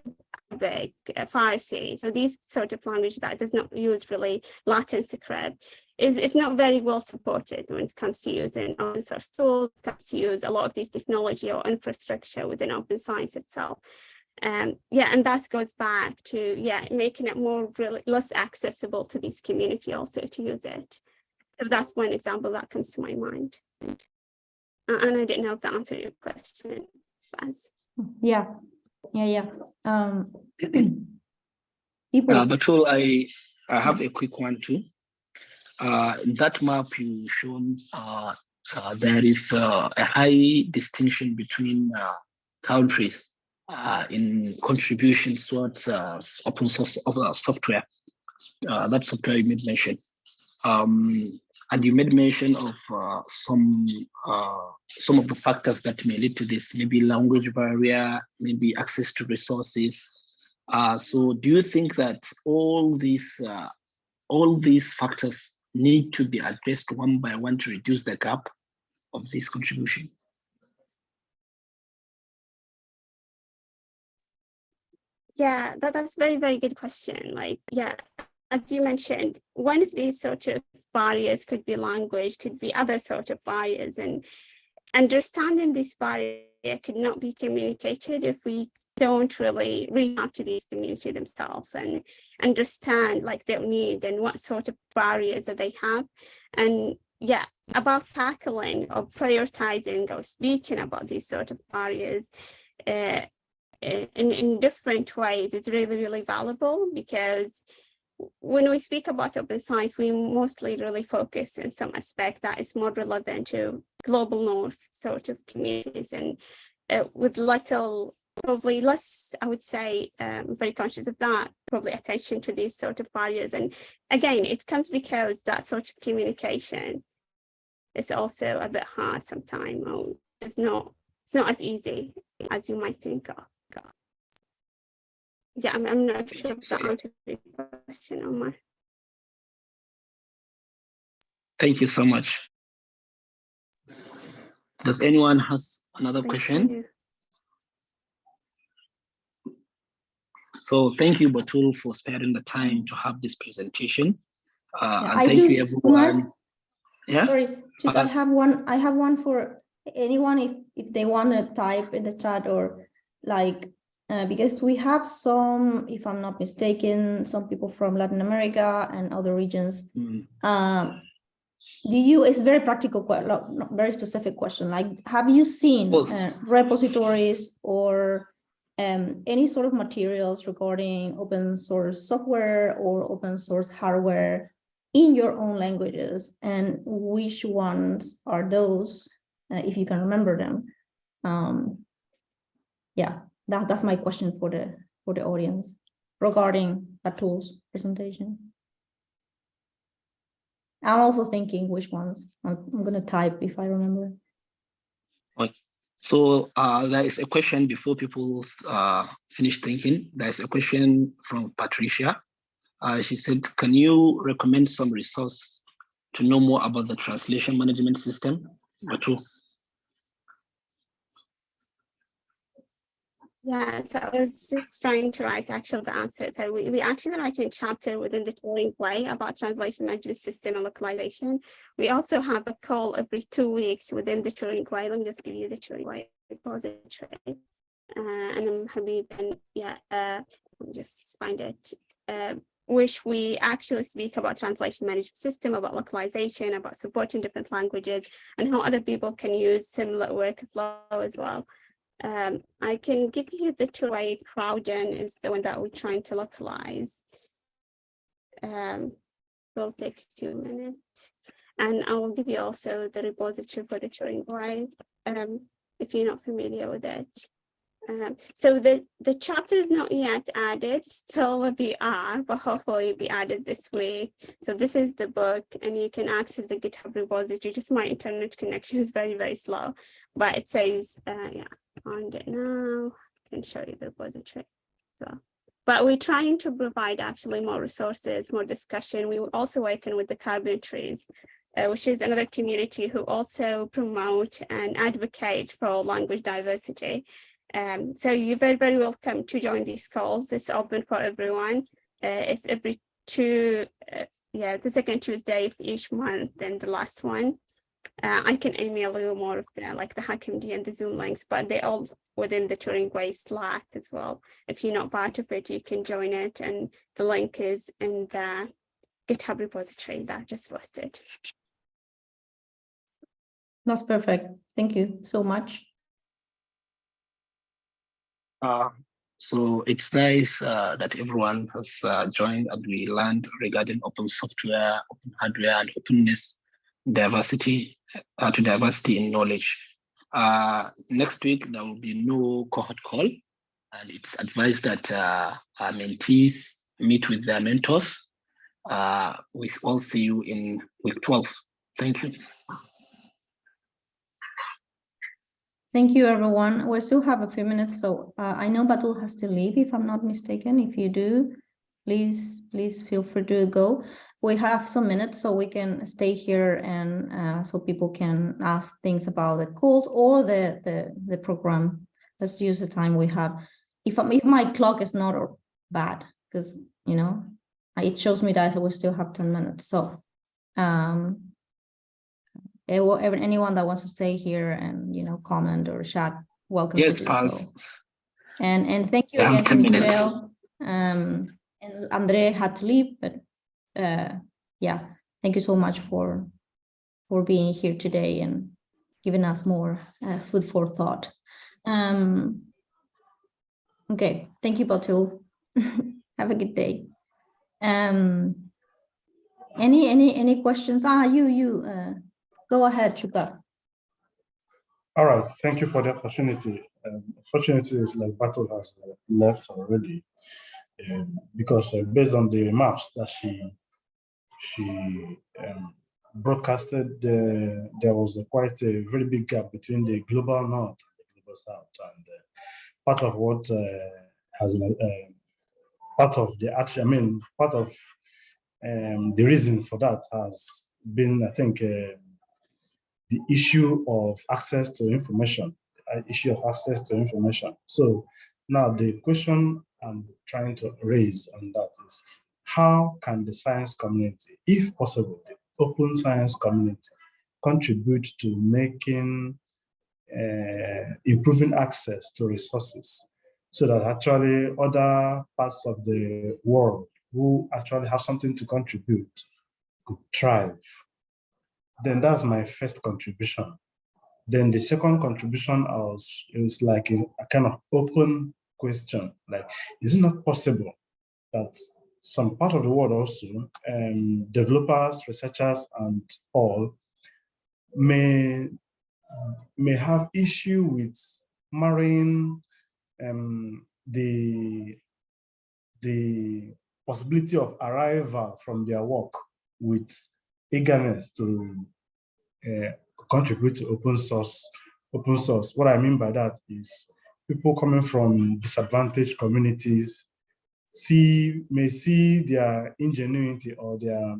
H: Arabic, Farsi. So these sort of language that does not use really Latin script is it's not very well supported when it comes to using open source tools, comes to use a lot of these technology or infrastructure within open science itself. Um, yeah, and that goes back to yeah, making it more really less accessible to these community also to use it. So that's one example that comes to my mind. And, uh, and I didn't know if that answered your question.
D: Yeah, yeah, yeah. Um, people.
E: Uh, Batool, I, I have a quick one too. Uh, in that map you shown, uh, uh, there is uh, a high distinction between uh, countries uh, in contributions towards uh, open source of uh, software. Uh, that software you made mention. Um, and you made mention of uh, some uh, some of the factors that may lead to this, maybe language barrier, maybe access to resources. Uh, so do you think that all these uh, all these factors need to be addressed one by one to reduce the gap of this contribution?
H: Yeah, that, that's very, very good question. Like, yeah, as you mentioned, one of these sort of barriers could be language, could be other sort of barriers, and understanding this barrier could not be communicated if we don't really reach out to these community themselves and understand like their need and what sort of barriers that they have. And yeah, about tackling or prioritizing or speaking about these sort of barriers uh, in, in different ways is really, really valuable because when we speak about open science, we mostly really focus in some aspect that is more relevant to global north sort of communities and uh, with little, probably less, I would say, um, very conscious of that, probably attention to these sort of barriers. And again, it comes because that sort of communication is also a bit hard sometimes. It's not, it's not as easy as you might think of. Yeah, I'm, I'm not sure if that answers your question, Omar.
E: Thank you so much. Does anyone has another
H: Thank
E: question?
H: you.
E: So thank you, Batool, for sparing the time to have this presentation. Uh,
D: Yeah,
E: and
D: I
E: thank
D: do-
E: you,
D: Umar?
E: everyone. Yeah,
D: Sorry, just I have one, I have one for anyone if, if they want to type in the chat or like, uh, because we have some, if I'm not mistaken, some people from Latin America and other regions.
E: Mm,
D: Um, do you, it's very practical, que- lo- not very specific question, like, have you seen uh, repositories or um, any sort of materials regarding open source software or open source hardware in your own languages and which ones are those, uh, if you can remember them? Um, yeah, that, that's my question for the, for the audience regarding Batool's presentation. I'm also thinking which ones. I'm, I'm gonna type if I remember.
E: So uh, there is a question before people uh, finish thinking. There's a question from Patricia. Uh, she said, can you recommend some resource to know more about the translation management system? Batool.
H: Yeah, so I was just trying to write actually the answer. So we, we actually write a chapter within the Turing Way about translation management system and localization. We also have a call every two weeks within the Turing Way. Let me just give you the Turing Way repository. Uh, and I'm happy then, yeah, uh, just find it. Uh, which we actually speak about translation management system, about localization, about supporting different languages, and how other people can use similar workflow as well. Um, I can give you the two-way Crowdin is the one that we're trying to localize. Um, will take a few minutes. And I will give you also the repository for the Turing Way, um, if you're not familiar with it. Um, so the, the chapter is not yet added, still a PR, but hopefully be added this week. So this is the book and you can access the GitHub repository. Just my internet connection is very, very slow, but it says, uh, yeah, find it now. I can show you the repository. So, but we're trying to provide actually more resources, more discussion. We were also working with the Carpentries, uh, which is another community who also promote and advocate for language diversity. Um, so you're very, very welcome to join these calls. It's open for everyone. Uh, it's every two, uh, yeah, the second Tuesday of each month and the last one. Uh, I can email you more of the like the HackMD and the Zoom links, but they're all within the Turing Way Slack as well. If you're not part of it, you can join it, and the link is in the GitHub repository that I just posted.
D: That's perfect. Thank you so much.
E: Uh, so it's nice uh, that everyone has uh, joined and we learned regarding open software, open hardware, and openness, diversity uh, to diversity in knowledge. Uh, next week there will be no cohort call, and it's advised that uh, our mentees meet with their mentors. Uh, we all see you in week 12. Thank you.
D: Thank you, everyone. We still have a few minutes, so uh, I know Batool has to leave, if I'm not mistaken. If you do, please, please feel free to go. We have some minutes, so we can stay here and uh, so people can ask things about the calls or the the the program. Let's use the time we have. If if my clock is not bad, because you know it shows me that we still have ten minutes, so. Um. eh, anyone that wants to stay here and, you know, comment or chat, welcome.
E: Yes, Paz.
D: so. And, and thank you
E: Yeah,
D: again. Michelle. Um, and Andre had to leave, but, uh, yeah, thank you so much for, for being here today and giving us more, uh, food for thought. Um, okay, thank you, Batool. Have a good day. Um, any, any, any questions? Ah, you, you, uh, go ahead, Chuka.
G: All right, thank you for the opportunity. Um, Fortunately, it's like Batool has left already. Um, because uh, based on the maps that she she um, broadcasted, uh, there was a quite a very big gap between the global north and the global south, and uh, part of what uh, has been uh, part of the action. I mean, part of um, the reason for that has been, I think, uh, the issue of access to information, uh, issue of access to information. So now the question I'm trying to raise on that is, how can the science community, if possible, the open science community, contribute to making, uh, improving access to resources so that actually other parts of the world who actually have something to contribute could thrive? Then that's my first contribution. Then the second contribution was is like a kind of open question, like, is it not possible that some part of the world also, um, developers, researchers, and all may may have issue with marrying um, the the possibility of arrival from their work with eagerness to uh, contribute to open source. Open source. What I mean by that is people coming from disadvantaged communities see may see their ingenuity or their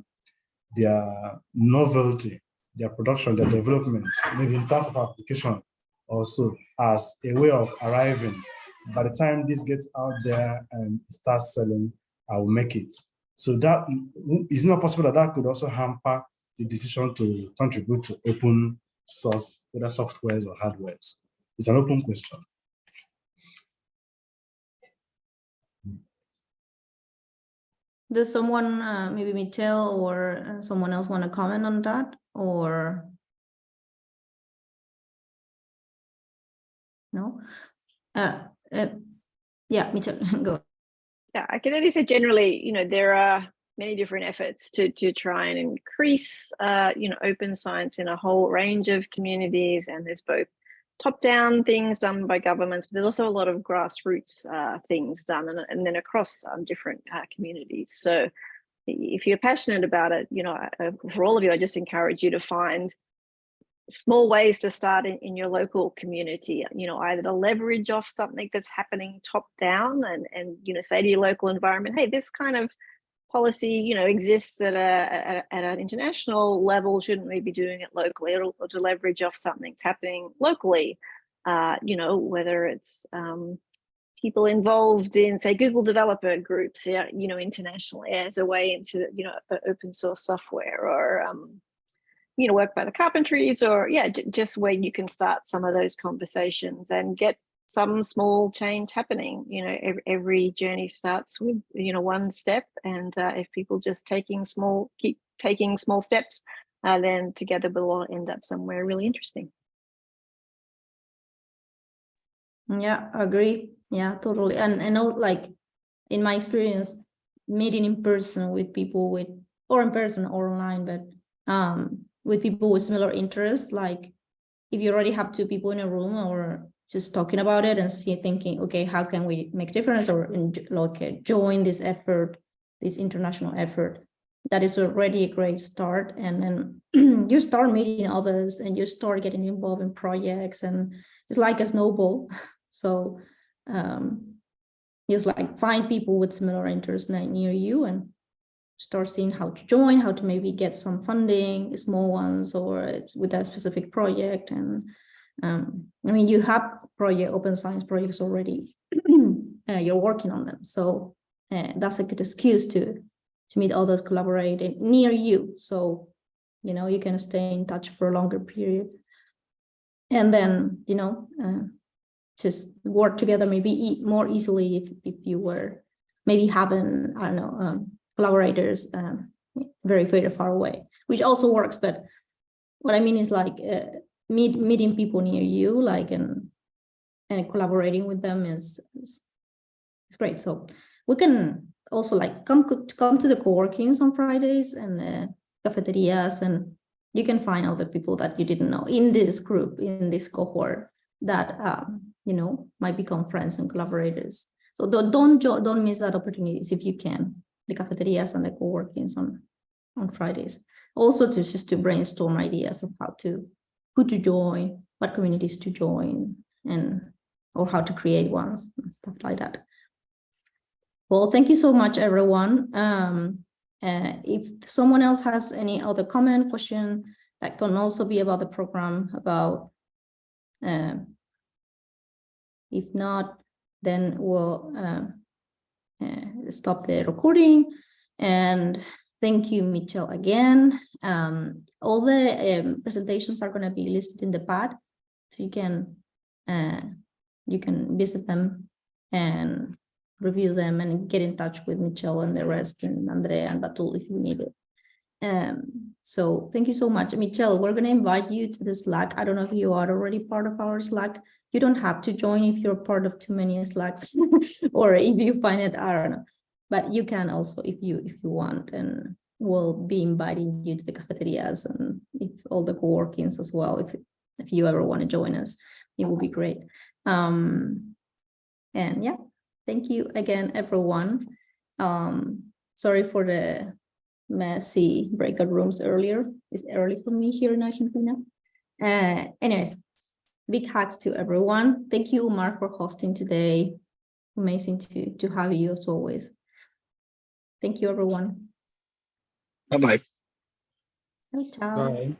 G: their novelty, their production, their development, maybe in terms of application also as a way of arriving. By the time this gets out there and starts selling, I will make it. So that is not possible that that could also hamper the decision to contribute to open source, whether softwares or hardwares. It's an open question.
D: Does someone, uh, maybe Michelle or uh, someone else want to comment on that or? No? Uh, uh, yeah, Michelle, go.
C: Yeah, I can only say generally, you know, there are many different efforts to to try and increase, uh, you know, open science in a whole range of communities, and there's both top-down things done by governments, but there's also a lot of grassroots uh, things done, and, and then across um, different uh, communities. So, if you're passionate about it, you know, for all of you, I just encourage you to find small ways to start in, in your local community you know either to leverage off something that's happening top down and and you know say to your local environment hey this kind of policy you know exists at a at, an international level shouldn't we be doing it locally or, or to leverage off something that's happening locally? Uh you know whether it's um people involved in say google developer groups you know internationally as a way into you know open source software or um you know, work by the carpentries or yeah, just where you can start some of those conversations and get some small change happening. You know, every, every journey starts with, you know, one step. And uh, if people just taking small, keep taking small steps, uh, then together we'll all end up somewhere really interesting.
D: Yeah, I agree. Yeah, totally. And I know like in my experience, meeting in person with people with or in person or online, but um with people with similar interests, like if you already have two people in a room or just talking about it and see thinking, okay, how can we make difference or like uh, join this effort, this international effort? That is already a great start. And then you start meeting others and you start getting involved in projects and it's like a snowball. So um, just like find people with similar interests near you and start seeing how to join, how to maybe get some funding, small ones, or with a specific project. And um, I mean, you have project open science projects already. uh, you're working on them, so uh, that's a good excuse to to meet others collaborating near you. So, you know, you can stay in touch for a longer period. And then, you know, uh, just work together maybe more easily if, if you were maybe having, I don't know, um, collaborators um, very, very far away, which also works. But what I mean is like uh, meet, meeting people near you, like and and collaborating with them is, is it's great. So we can also like come come to the co-workings on Fridays and uh, cafeterias, and you can find other people that you didn't know in this group, in this cohort that um, you know might become friends and collaborators. So don't don't don't miss that opportunities if you can. The cafeterias and the co-workings on on Fridays. Also to just to brainstorm ideas of how to who to join, what communities to join, and or how to create ones and stuff like that. Well, thank you so much, everyone. Um, uh, if someone else has any other comment, question, that can also be about the program, about uh, if not, then we'll uh, uh, stop the recording. And thank you, Mitchell, again. Um, all the um, presentations are going to be listed in the pad, so you can uh, you can visit them and review them and get in touch with Michelle and the rest and Andrea and Batool if you need it. Um, so thank you so much. Michelle, we're going to invite you to the Slack. I don't know if you are already part of our Slack. You don't have to join if you're part of too many Slacks or if you find it, I don't know. But you can also if you if you want and we'll be inviting you to the cafeterias and if all the co-workings as well if if you ever want to join us it will be great um and yeah thank you again everyone. Um sorry for the messy breakout rooms earlier it's early for me here in argentina. Uh anyways big hugs to everyone. Thank you mark for hosting today. Amazing to to have you as always. Thank you everyone.
E: Bye-bye.
D: ciao.
B: Bye.